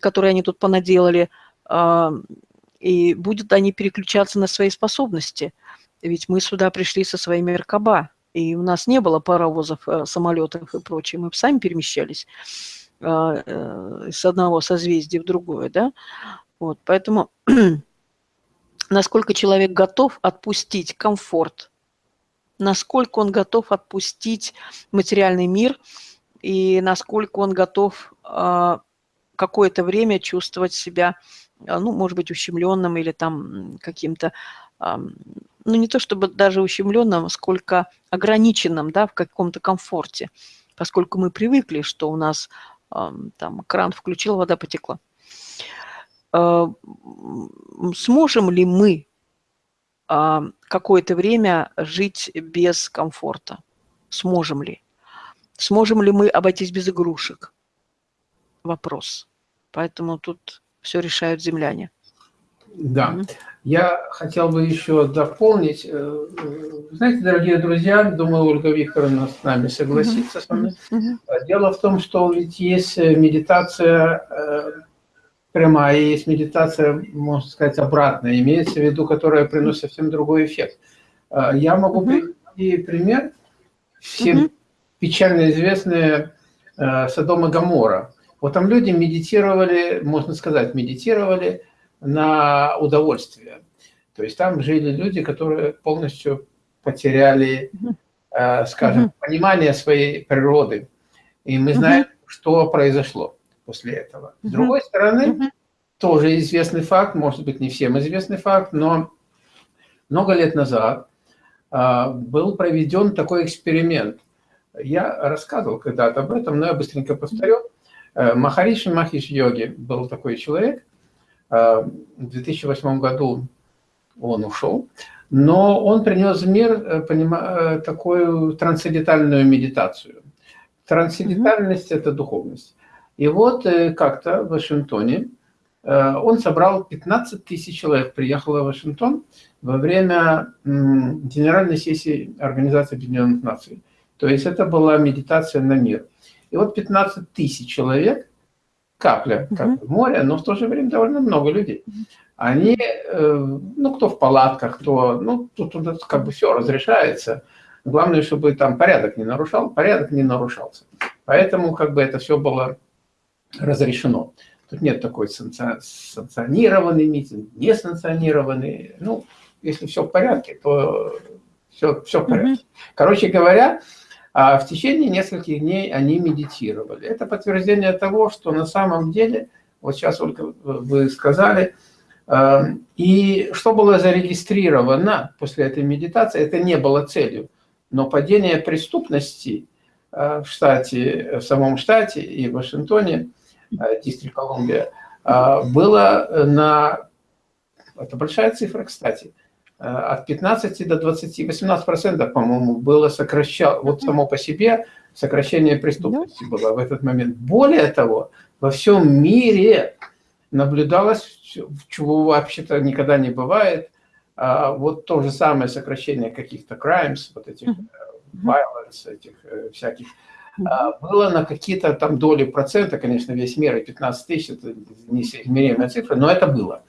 которые они тут понаделали, и будут они переключаться на свои способности. Ведь мы сюда пришли со своими Меркаба, и у нас не было паровозов, э, самолетов и прочее, мы сами перемещались а, э, с одного созвездия в другое, да, вот, поэтому насколько человек готов отпустить комфорт, насколько он готов отпустить материальный мир и насколько он готов а, какое-то время чувствовать себя, а, ну, может быть, ущемленным или там каким-то ну не то чтобы даже ущемленным, сколько ограниченным да, в каком-то комфорте, поскольку мы привыкли, что у нас там кран включил, вода потекла. А, сможем ли мы а, какое-то время жить без комфорта? Сможем ли? Сможем ли мы обойтись без игрушек? Вопрос. Поэтому тут все решают земляне. Да. Я хотел бы еще дополнить. Э, знаете, дорогие друзья, думаю, Ольга Викторовна с нами согласится с вами. Дело в том, что ведь есть медитация э, прямая, есть медитация, можно сказать, обратная, имеется в виду, которая приносит совсем другой эффект. Э, я могу привести пример. Всем печально известные Содом и Гамора. Вот там люди медитировали, можно сказать, медитировали на удовольствие. То есть там жили люди, которые полностью потеряли, э, скажем, понимание своей природы. И мы знаем, что произошло после этого. С другой стороны, тоже известный факт, может быть, не всем известный факт, но много лет назад э, был проведен такой эксперимент. Я рассказывал когда-то об этом, но я быстренько повторю. Э, Махариши Махиш Йоги был такой человек, Э, в 2008 году он ушел, но он принес в мир э, э, такую трансцендентальную медитацию. Трансцендентальность – это духовность. И вот как-то в Вашингтоне он собрал 15 тысяч человек, приехало в Вашингтон во время Генеральной сессии Организации Объединенных Наций. То есть это была медитация на мир. И вот 15 тысяч человек капля, как в море, но в то же время довольно много людей. Они, э, ну, кто в палатках, кто, ну, тут, тут как бы все разрешается. Главное, чтобы там порядок не нарушал, порядок не нарушался. Поэтому как бы это все было разрешено. Тут нет такой санкционированный митинг, несанкционированный. Ну, если все в порядке, то все, все в порядке. Короче говоря, а в течение нескольких дней они медитировали. Это подтверждение того, что на самом деле, вот сейчас только вы сказали, э, и что было зарегистрировано после этой медитации, это не было целью, но падение преступности э, в штате, в самом штате и в Вашингтоне, э, Дистрикт Колумбия, было на, это большая цифра, кстати, Э, от 15 до 20, 18 процентов, по-моему, было сокращено, вот само по себе сокращение преступности было в этот момент. Более того, во всем мире наблюдалось, чего вообще-то никогда не бывает, а вот то же самое сокращение каких-то crimes, вот этих э, violence, этих э, всяких, а, было на какие-то там доли процента, конечно, весь мир, и 15 тысяч, это неизмеримая цифра, но это было.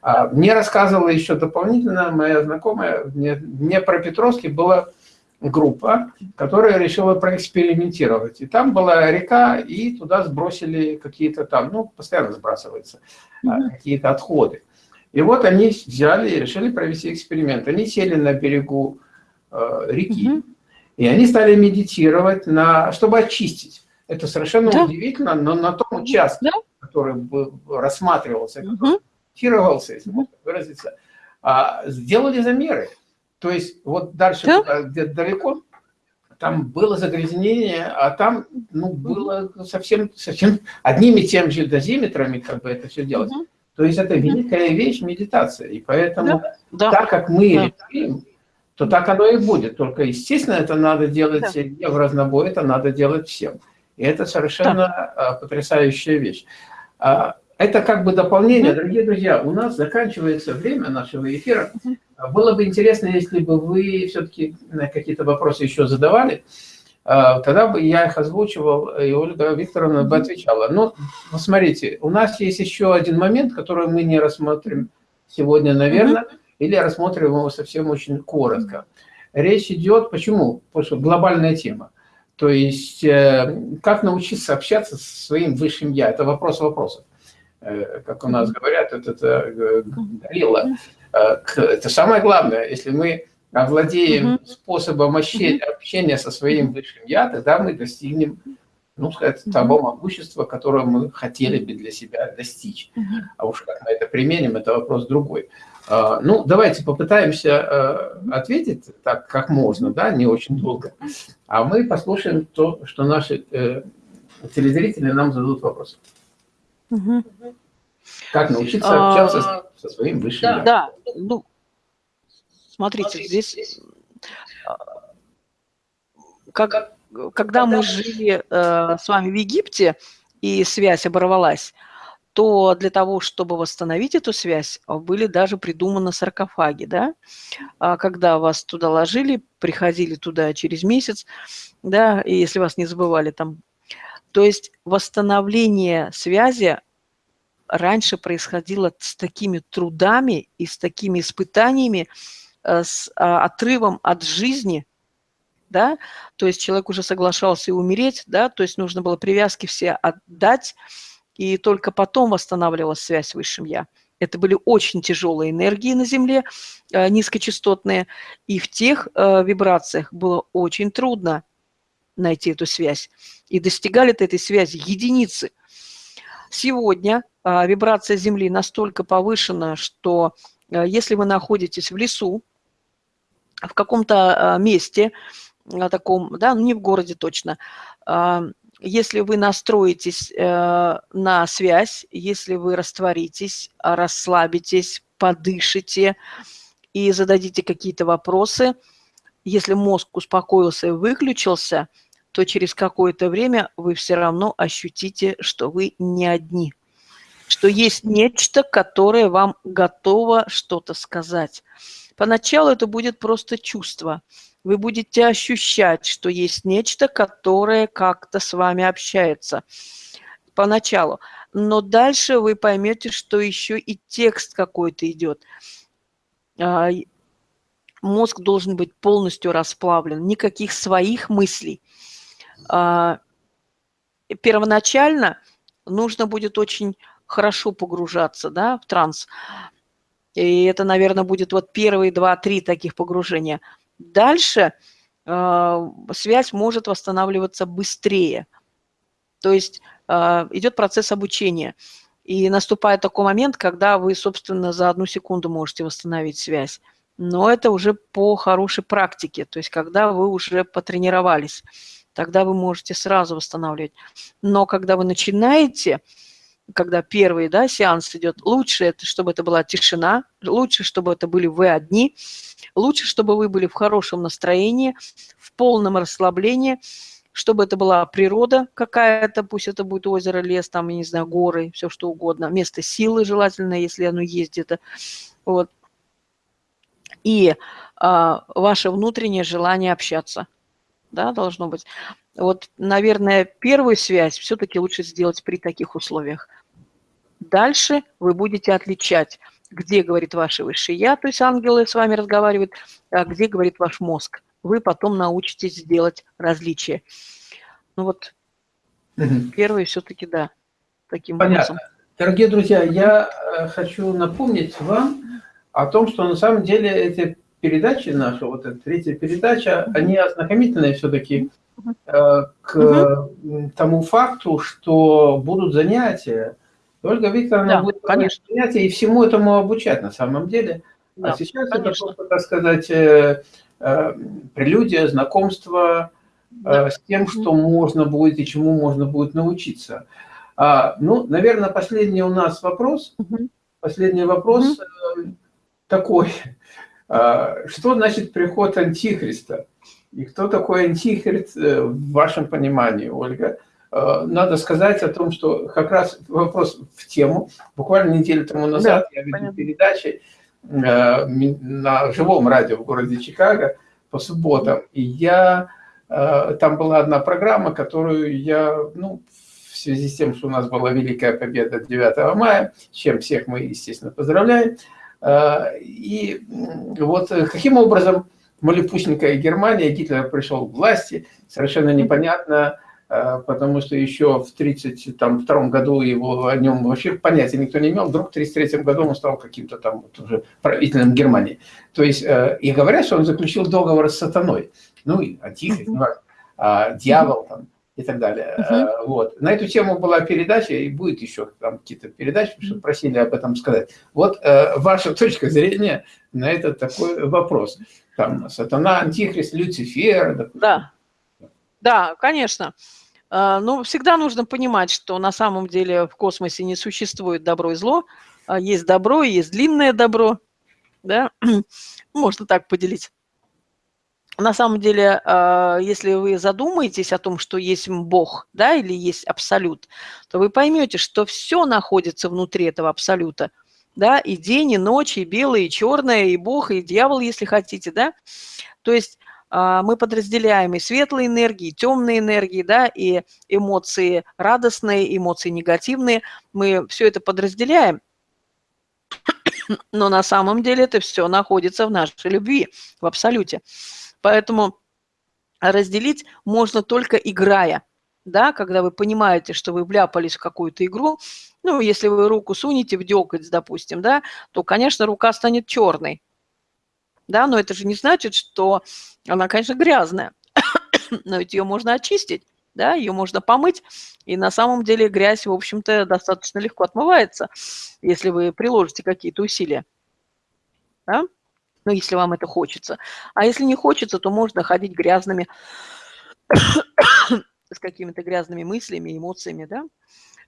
А, мне рассказывала еще дополнительно моя знакомая, мне про Петровский была группа, которая решила проэкспериментировать. И там была река, и туда сбросили какие-то там, ну, постоянно сбрасываются а, какие-то отходы. И вот они взяли и решили провести эксперимент. Они сели на берегу э, реки, и они стали медитировать, на, чтобы очистить. Это совершенно да. удивительно, но на том участке, да. который рассматривался, который фиксировался, если можно выразиться, а, сделали замеры. То есть вот дальше, да? где-то далеко, там было загрязнение, а там ну, было совсем, совсем одними теми же дозиметрами как бы это все делать. Угу. То есть это великая вещь медитация. И поэтому да. так как мы да. решим, то так оно и будет. Только, естественно, это надо делать да. не в разнобой, это надо делать всем. И это совершенно да. потрясающая вещь. А, это как бы дополнение. Дорогие друзья, у нас заканчивается время нашего эфира. Было бы интересно, если бы вы все-таки какие-то вопросы еще задавали. А, тогда бы я их озвучивал, и Ольга Викторовна бы отвечала. Но, смотрите, у нас есть еще один момент, который мы не рассмотрим сегодня, наверное, или рассмотрим его совсем очень коротко. Речь идет, почему? Потому что глобальная тема. То есть, э, как научиться общаться со своим высшим «я» – это вопрос вопросов. Э, как у нас говорят, это, это горилла. Э, это самое главное. Если мы овладеем способом общения со своим высшим «я», тогда мы достигнем, ну, сказать, того могущества, которое мы хотели бы для себя достичь. А уж как мы это применим, это вопрос другой. А, ну, давайте попытаемся э, ответить так, как можно, да, не очень долго. А мы послушаем то, что наши телезрители нам зададут вопросы. Угу. Как научиться общаться а, со своим высшим да, Да, ну, смотрите, здесь, а, как, когда мы жили э, с вами в Египте, и связь оборвалась, то для того, чтобы восстановить эту связь, были даже придуманы саркофаги, да, а когда вас туда ложили, приходили туда через месяц, да, и если вас не забывали там. То есть восстановление связи раньше происходило с такими трудами и с такими испытаниями, э, с а, отрывом от жизни, да, то есть человек уже соглашался и умереть, да, то есть нужно было привязки все отдать, и только потом восстанавливалась связь с Высшим Я. Это были очень тяжелые энергии на Земле, э, низкочастотные, и в тех э, вибрациях было очень трудно найти эту связь. И достигали этой связи единицы. Сегодня э, вибрация Земли настолько повышена, что если вы находитесь в лесу, в каком-то месте, таком, да, ну не в городе точно, если вы настроитесь э, на связь, если вы растворитесь, расслабитесь, подышите и зададите какие-то вопросы, если мозг успокоился и выключился, то через какое-то время вы все равно ощутите, что вы не одни, что есть нечто, которое вам готово что-то сказать. Поначалу это будет просто чувство – вы будете ощущать, что есть нечто, которое как-то с вами общается поначалу. Но дальше вы поймете, что еще и текст какой-то идет. А, мозг должен быть полностью расплавлен, никаких своих мыслей. А, первоначально нужно будет очень хорошо погружаться да, в транс. И это, наверное, будет вот первые два-три таких погружения – Дальше э, связь может восстанавливаться быстрее. То есть э, идет процесс обучения. И наступает такой момент, когда вы, собственно, за одну секунду можете восстановить связь. Но это уже по хорошей практике, то есть когда вы уже потренировались, тогда вы можете сразу восстанавливать. Но когда вы начинаете, когда первый да, сеанс идет, лучше, это, чтобы это была тишина, лучше, чтобы это были вы одни, лучше, чтобы вы были в хорошем настроении, в полном расслаблении, чтобы это была природа какая-то, пусть это будет озеро, лес, там, я не знаю, горы, все что угодно, место силы желательно, если оно есть где-то. Вот. И а, ваше внутреннее желание общаться, да, должно быть. Вот, наверное, первую связь все-таки лучше сделать при таких условиях. Дальше вы будете отличать, где говорит ваше высшее я, то есть ангелы с вами разговаривают, а где говорит ваш мозг. Вы потом научитесь делать различия. Ну вот, угу. первый все-таки да, таким Понятно. образом. Дорогие друзья, я э, хочу напомнить вам о том, что на самом деле эти передачи наши, вот эта третья передача, они ознакомительные все-таки э, к угу. тому факту, что будут занятия. Ольга Викторовна да, будет конечно. занятия и всему этому обучать на самом деле. А да, а сейчас конечно. это просто, так сказать, э, э, прелюдия, знакомство да. э, с тем, что можно будет и чему можно будет научиться. А, ну, наверное, последний у нас вопрос. Угу. Последний вопрос угу. такой. А, что значит приход Антихриста? И кто такой Антихрист э, в вашем понимании, Ольга? А, надо сказать о том, что как раз вопрос в тему. Буквально неделю тому назад да, я видел передачи э, на живом радио в городе Чикаго по субботам. И я, э, там была одна программа, которую я, ну, в связи с тем, что у нас была Великая Победа 9 мая, чем всех мы, естественно, поздравляем, и вот э, каким образом малепусенькая Германия, Гитлер пришел к власти, совершенно непонятно, э, потому что еще в 1932 году его о нем вообще понятия никто не имел, вдруг в 1933 году он стал каким-то там вот уже правителем Германии. То есть, и говорят, что он заключил договор с сатаной, ну, и антихрист, ну, а, дьявол там, и так далее. Угу. Вот. На эту тему была передача, и будет еще там какие-то передачи, что просили об этом сказать. Вот э, ваша точка зрения на этот такой вопрос. Там сатана, антихрист, Люцифер. Допустим. Да, да, конечно. Э, ну, всегда нужно понимать, что на самом деле в космосе не существует добро и зло. А есть добро, есть длинное добро. Да? Можно так поделить. На самом деле, а, если вы задумаетесь о том, что есть Бог, да, или есть Абсолют, то вы поймете, что все находится внутри этого Абсолюта, да, и день, и ночь, и белое, и черное, и Бог, и дьявол, если хотите, да. То есть а, мы подразделяем и светлые энергии, и темные энергии, да, и эмоции радостные, эмоции негативные. Мы все это подразделяем, но на самом деле это все находится в нашей любви, в абсолюте. Поэтому разделить можно только играя. Да, когда вы понимаете, что вы вляпались в какую-то игру, ну, если вы руку сунете в дёготь, допустим, да, то, конечно, рука станет черной. Да, но это же не значит, что она, конечно, грязная, но ведь ее можно очистить, да, ее можно помыть, и на самом деле грязь, в общем-то, достаточно легко отмывается, если вы приложите какие-то усилия. Да? Ну, если вам это хочется. А если не хочется, то можно ходить грязными, с какими-то грязными мыслями, эмоциями, да.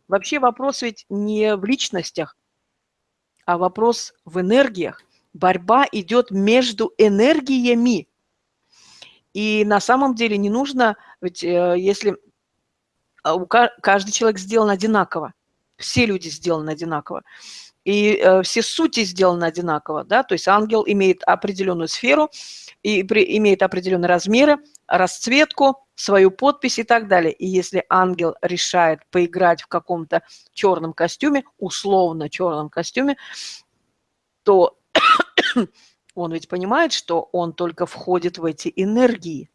Вообще вопрос ведь не в личностях, а вопрос в энергиях. Борьба идет между энергиями. И на самом деле не нужно, ведь э, если а, каждый человек сделан одинаково, все люди сделаны одинаково, и э, все сути сделаны одинаково, да, то есть ангел имеет определенную сферу, и при, имеет определенные размеры, расцветку, свою подпись и так далее. И если ангел решает поиграть в каком-то черном костюме, условно черном костюме, то он ведь понимает, что он только входит в эти энергии.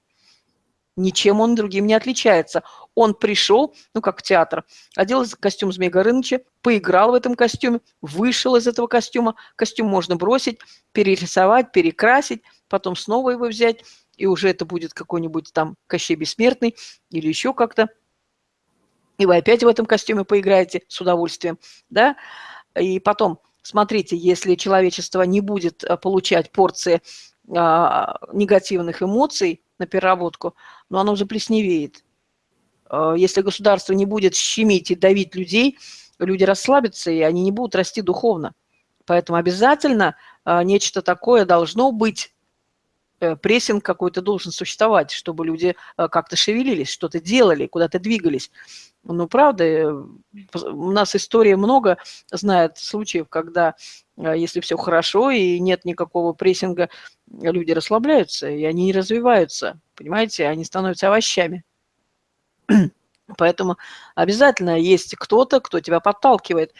Ничем он другим не отличается. Он пришел, ну как в театр, одел костюм Змея Горыныча, поиграл в этом костюме, вышел из этого костюма. Костюм можно бросить, перерисовать, перекрасить, потом снова его взять, и уже это будет какой-нибудь там Кощей Бессмертный или еще как-то. И вы опять в этом костюме поиграете с удовольствием, да? И потом, смотрите, если человечество не будет э, получать порции а, негативных эмоций, на переработку, но оно заплесневеет. А, если государство не будет щемить и давить людей, люди расслабятся, и они не будут расти духовно. Поэтому обязательно а, нечто такое должно быть, э, прессинг какой-то должен существовать, чтобы люди как-то шевелились, что-то делали, куда-то двигались. Ну, правда, э, у нас история много знает случаев, когда если все хорошо и нет никакого прессинга, люди расслабляются, и они не развиваются, понимаете, они становятся овощами. Поэтому обязательно есть кто-то, кто тебя подталкивает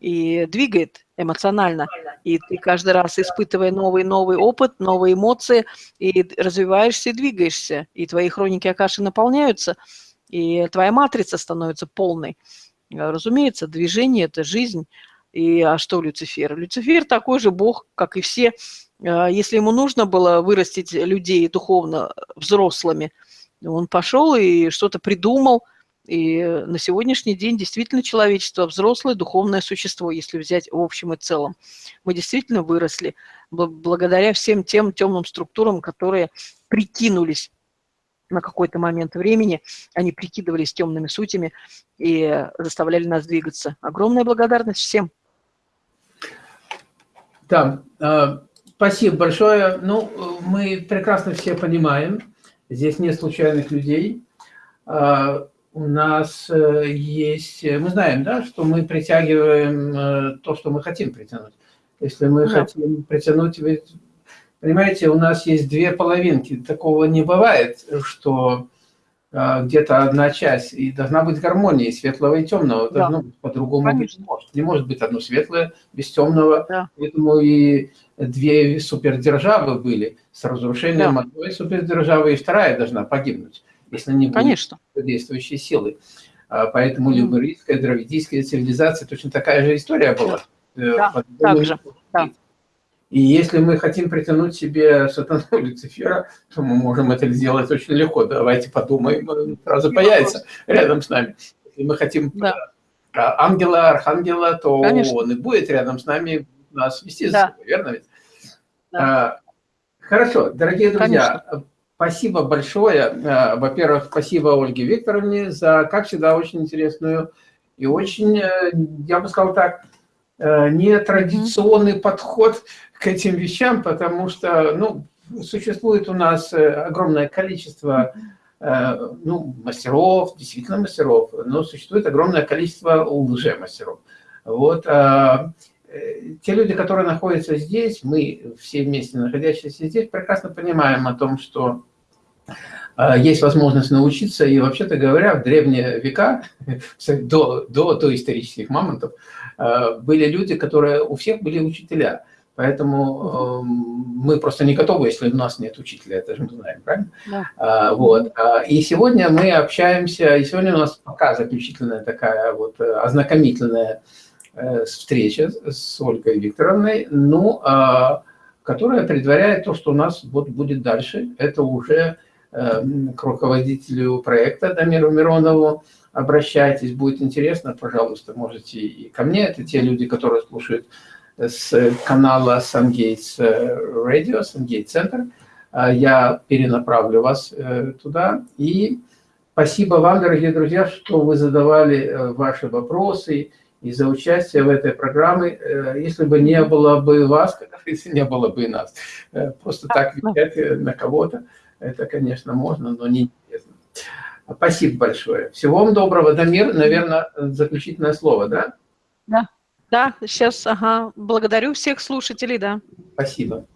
и двигает эмоционально. И ты каждый раз, испытывая новый-новый опыт, новые эмоции, и развиваешься и двигаешься. И твои хроники Акаши наполняются, и твоя матрица становится полной. Разумеется, движение – это жизнь. И а что Люцифер? Люцифер такой же бог, как и все, если ему нужно было вырастить людей духовно взрослыми, он пошел и что-то придумал. И на сегодняшний день действительно человечество взрослое духовное существо, если взять в общем и целом. Мы действительно выросли благодаря всем тем темным структурам, которые прикинулись на какой-то момент времени, они прикидывались темными сутями и заставляли нас двигаться. Огромная благодарность всем. Да, а, Спасибо большое. Ну, мы прекрасно все понимаем, здесь нет случайных людей. А, у нас э, есть, мы знаем, да, что мы притягиваем э, то, что мы хотим притянуть. Если мы да. хотим притянуть, понимаете, у нас есть две половинки. Такого не бывает, что где-то одна часть, и должна быть гармония светлого и темного. Да. Должно быть по-другому быть не может. Не может быть одно светлое без темного. Да. Поэтому и две супердержавы были с разрушением да. одной супердержавы, и вторая должна погибнуть, если не будет Конечно. действующей силы. А, поэтому mm. люборийская, дравидийская цивилизация точно такая же история была. Да, э, так же. Да. И если мы хотим притянуть себе сатану Люцифера, то мы можем это сделать очень легко. Давайте подумаем, он сразу появится рядом с нами. Если мы хотим да. ангела, архангела, то Конечно. он и будет рядом с нами нас вести за собой, верно ведь? Да. А, хорошо, дорогие друзья, Конечно. спасибо большое. А, во-первых, спасибо Ольге Викторовне за, как всегда, очень интересную и очень, э, я бы сказал так, нетрадиционный mm -hmm. подход к этим вещам, потому что, ну, существует у нас огромное количество ну, мастеров, действительно мастеров, но существует огромное количество лже-мастеров. Вот, а, те люди, которые находятся здесь, мы все вместе находящиеся здесь, прекрасно понимаем о том, что есть возможность научиться, и вообще-то говоря, в древние века, до, до, до исторических мамонтов, были люди, которые, у всех были учителя. Поэтому э, мы просто не готовы, если у нас нет учителя, это же мы знаем, правильно? Да. А, вот. И сегодня мы общаемся, и сегодня у нас пока заключительная такая вот э, ознакомительная Э, встреча с Ольгой Викторовной, ну, а, которая предваряет то, что у нас вот будет дальше. Это уже э, к руководителю проекта Дамиру Миронову обращайтесь, будет интересно, пожалуйста, можете и ко мне. Это те люди, которые слушают с канала SunGates Radio, SunGate Center. А я перенаправлю вас э, туда. И спасибо вам, дорогие друзья, что вы задавали ваши вопросы, и за участие в этой программе. Э, если бы не было бы вас, как говорится, не было бы и нас. Э, просто так э, на кого-то, это, конечно, можно, но не интересно. Спасибо большое. Всего вам доброго. Дамир, наверное, заключительное слово, да? Да, да, сейчас, ага. Благодарю всех слушателей, да. Спасибо.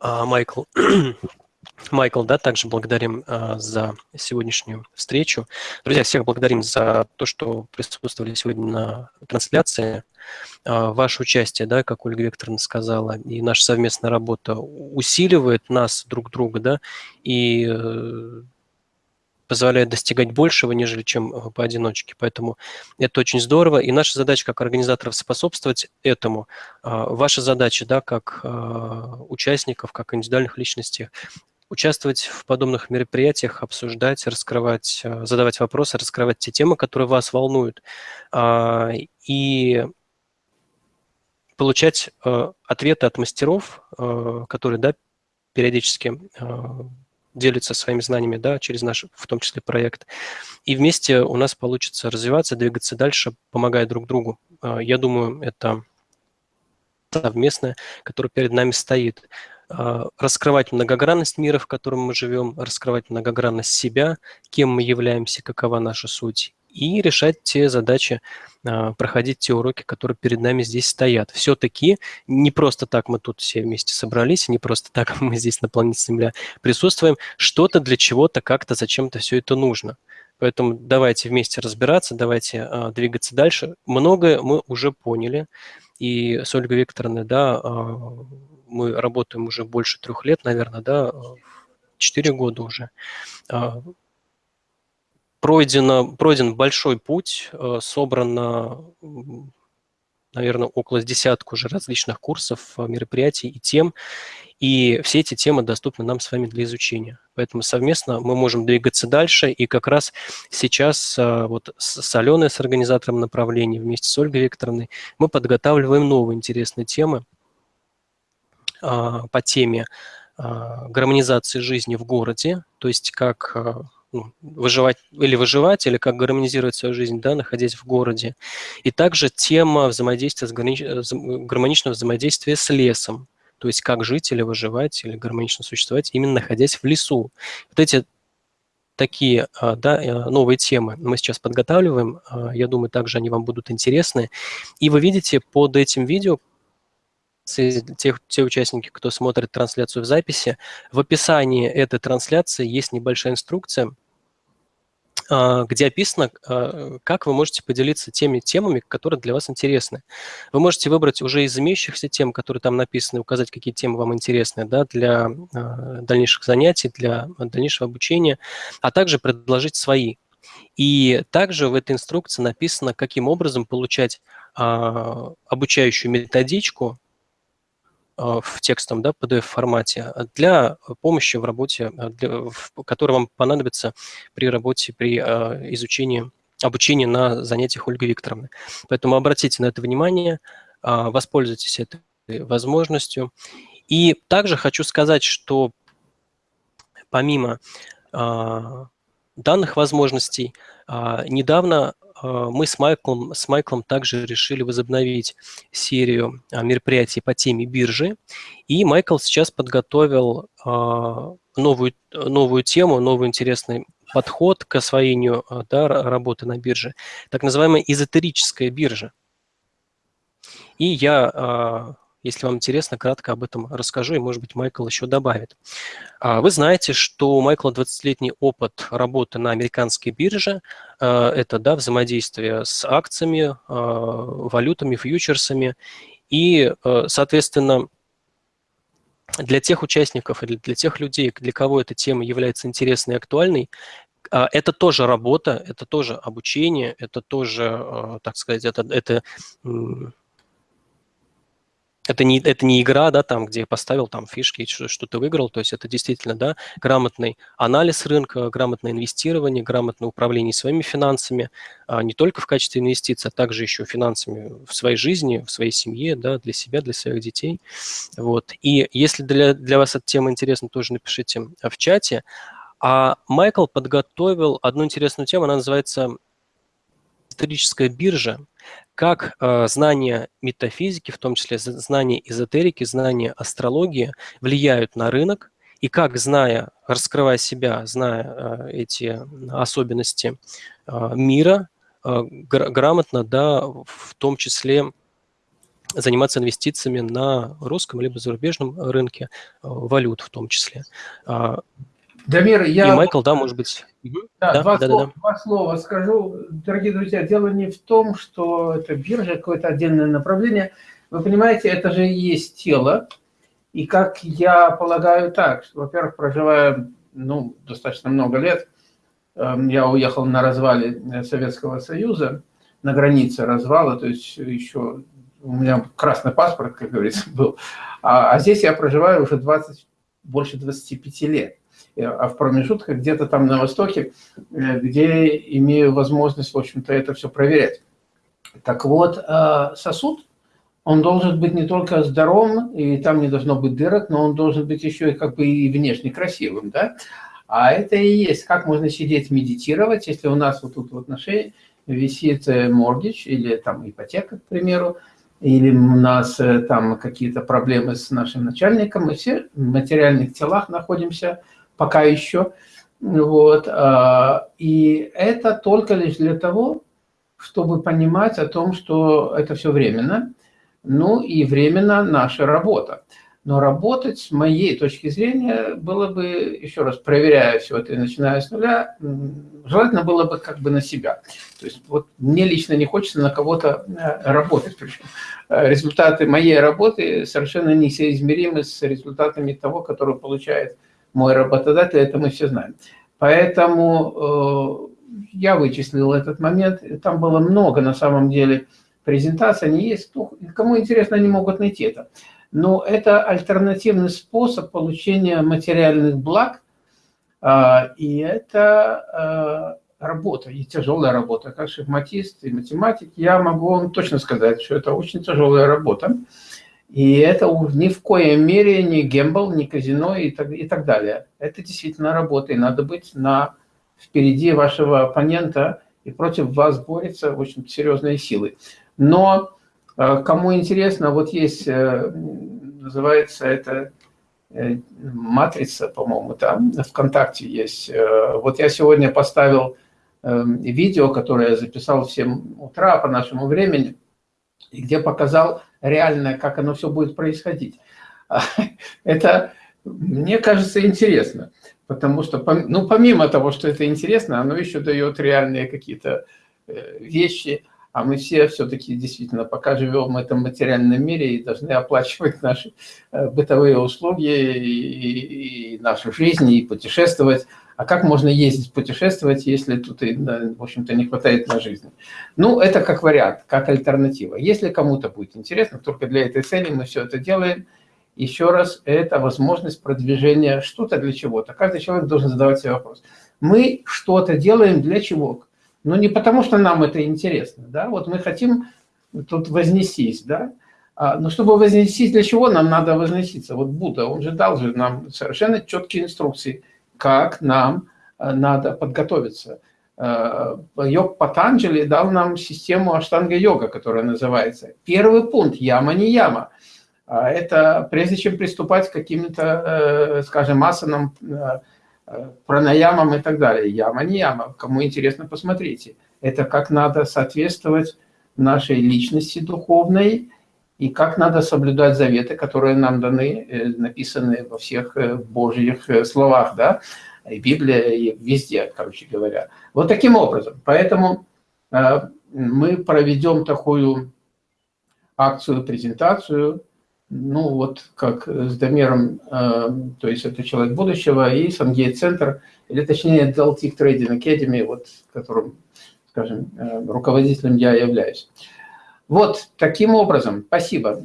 А, Майкл, Майкл, да, также благодарим э, за сегодняшнюю встречу. Друзья, всех благодарим за то, что присутствовали сегодня на трансляции. Э, ваше участие, да, как Ольга Викторовна сказала, и наша совместная работа усиливает нас друг друга, да, и э, позволяет достигать большего, нежели чем э, поодиночке. Поэтому это очень здорово. И наша задача как организаторов способствовать этому. А, ваша задача, да, как участников, как индивидуальных личностей, участвовать в подобных мероприятиях, обсуждать, раскрывать, э, задавать вопросы, раскрывать те темы, которые вас волнуют, а, и получать э, ответы от мастеров, э, которые да, периодически делятся своими знаниями да, через наш, в том числе, проект. И вместе у нас получится развиваться, двигаться дальше, помогая друг другу. Я думаю, это совместное, которое перед нами стоит. А, раскрывать многогранность мира, в котором мы живем, раскрывать многогранность себя, кем мы являемся, какова наша суть, и решать те задачи, а, проходить те уроки, которые перед нами здесь стоят. Все-таки не просто так мы тут все вместе собрались, не просто так мы здесь на планете Земля присутствуем, что-то для чего-то, как-то, зачем-то все это нужно. Поэтому давайте вместе разбираться, давайте а, двигаться дальше. Многое мы уже поняли, и с Ольгой Викторовной, да, мы работаем уже больше трех лет, наверное, да, четыре года уже. А, пройдено, пройден большой путь, а, собрано, наверное, около десятку уже различных курсов, мероприятий и тем, и все эти темы доступны нам с вами для изучения. Поэтому совместно мы можем двигаться дальше, и как раз сейчас вот с Аленой, с организатором направления, вместе с Ольгой Викторовной, мы подготавливаем новые интересные темы, по теме а, гармонизации жизни в городе, то есть как а, ну, выживать или выживать, или как гармонизировать свою жизнь, да, находясь в городе. И также тема взаимодействия, с гармоничного взаимодействия с лесом, то есть как жить или выживать, или гармонично существовать, именно находясь в лесу. Вот эти такие да, э, новые темы мы сейчас подготавливаем. Я думаю, также они вам будут интересны. И вы видите под этим видео, те, те участники, кто смотрит трансляцию в записи, в описании этой трансляции есть небольшая инструкция, а, где описано, а, как вы можете поделиться теми темами, которые для вас интересны. Вы можете выбрать уже из имеющихся тем, которые там написаны, указать, какие темы вам интересны да, для а, дальнейших занятий, для дальнейшего обучения, а также предложить свои. И также в этой инструкции написано, каким образом получать обучающую методичку в текстовом да, PDF-формате а, для помощи в работе, а, для, в, которая вам понадобится при работе, при э, изучении, обучении на занятиях Ольги Викторовны. Поэтому обратите на это внимание, воспользуйтесь этой возможностью. И также хочу сказать, что помимо данных возможностей, недавно мы с Майклом, с Майклом также решили возобновить серию мероприятий по теме биржи. И Майкл сейчас подготовил новую, новую тему, новый интересный подход к освоению да, работы на бирже, так называемая эзотерическая биржа. И я если вам интересно, кратко об этом расскажу, и, может быть, Майкл еще добавит. А, вы знаете, что у Майкла 20-летний опыт работы на американской бирже. А, это да, взаимодействие с акциями, а, валютами, фьючерсами. И, соответственно, для тех участников или для тех людей, для кого эта тема является интересной и актуальной, это тоже работа, это тоже обучение, это тоже, так сказать, это, это это не, это не игра, да, там, где поставил там фишки, что, что ты выиграл, то есть это действительно, да, грамотный анализ рынка, грамотное инвестирование, грамотное управление своими финансами, а не только в качестве инвестиций, а также еще финансами в своей жизни, в своей семье, да, для себя, для своих детей, вот. И если для, для вас эта тема интересна, тоже напишите в чате. А Майкл подготовил одну интересную тему, она называется историческая биржа, как э, знания метафизики, в том числе знания эзотерики, знания астрологии влияют на рынок, и как, зная, раскрывая себя, зная э, эти особенности э, мира, гр грамотно, да, в том числе заниматься инвестициями на русском либо зарубежном рынке, валют в том числе. А, Дамир, я... И Майкл, да, может быть. Да, да, два, да, слова, да, да. два слова скажу. Дорогие друзья, дело не в том, что это биржа, какое-то отдельное направление. Вы понимаете, это же и есть тело. И как я полагаю так, что, во-первых, проживая ну, достаточно много лет, эм, я уехал на развале Советского Союза, на границе развала, то есть еще у меня красный паспорт, как говорится, был. А, а здесь я проживаю уже 20, больше 25 лет. Э, а в промежутках где-то там на востоке, э, где имею возможность, в общем-то, это все проверять. Так вот, э, сосуд, он должен быть не только здоровым, и там не должно быть дырок, но он должен быть еще и как бы и внешне красивым, да? А это и есть, как можно сидеть медитировать, если у нас вот тут вот на шее висит моргич или там ипотека, к примеру, или у нас там какие-то проблемы с нашим начальником, мы все в материальных телах находимся, пока еще. Вот. А, и это только лишь для того, чтобы понимать о том, что это все временно, ну и временно наша работа. Но работать, с моей точки зрения, было бы, еще раз проверяя все это и начиная с нуля, желательно было бы как бы на себя. То есть вот мне лично не хочется на кого-то э, работать. Причем э, результаты моей работы совершенно несоизмеримы с результатами того, который получает мой работодатель, это мы все знаем. Поэтому э, я вычислил этот момент. Там было много, на самом деле, презентаций. Они есть. Кому интересно, они могут найти это. Но это альтернативный способ получения материальных благ. Э, и это э, работа, и тяжелая работа. Как шахматист и математик, я могу вам точно сказать, что это очень тяжелая работа. И это ни в коем мере не гембл, не казино и так, и так далее. Это действительно работа, и надо быть на, впереди вашего оппонента, и против вас борются очень серьезные силы. Но э, кому интересно, вот есть, э, называется это э, матрица, по-моему, там ВКонтакте есть. Вот я сегодня поставил видео, которое я записал в 7 утра по нашему времени, и где показал реально, как оно все будет происходить. Это, мне кажется, интересно, потому что, ну, помимо того, что это интересно, оно еще дает реальные какие-то э, вещи, а мы все все-таки действительно пока живем в этом материальном мире и должны оплачивать наши э, бытовые услуги и, и нашу жизнь, и путешествовать. А как можно ездить, путешествовать, если тут, в общем-то, не хватает на жизнь? Ну, это как вариант, как альтернатива. Если кому-то будет интересно, только для этой цели мы все это делаем. Еще раз, это возможность продвижения что-то для чего-то. Каждый человек должен задавать себе вопрос. Мы что-то делаем для чего? Ну, не потому, что нам это интересно, да, вот мы хотим тут вознестись, да, а, но чтобы вознестись, для чего нам надо возноситься? Вот Будда, он же дал же нам совершенно четкие инструкции – как нам э, надо подготовиться. Э, йог Патанджали дал нам систему аштанга-йога, которая называется. Первый пункт – яма не яма. А это прежде чем приступать к каким-то, э, скажем, асанам, э, пранаямам и так далее. Яма не яма. Кому интересно, посмотрите. Это как надо соответствовать нашей личности духовной и как надо соблюдать заветы, которые нам даны, написаны во всех божьих словах, да, и Библия, и везде, короче говоря. Вот таким образом. Поэтому э, мы проведем такую акцию, презентацию, ну вот как с Дамером, э, то есть это человек будущего, и Сангейт-центр, или точнее Deltic Trading Academy, вот которым, скажем, э, руководителем я являюсь. Вот таким образом. Спасибо.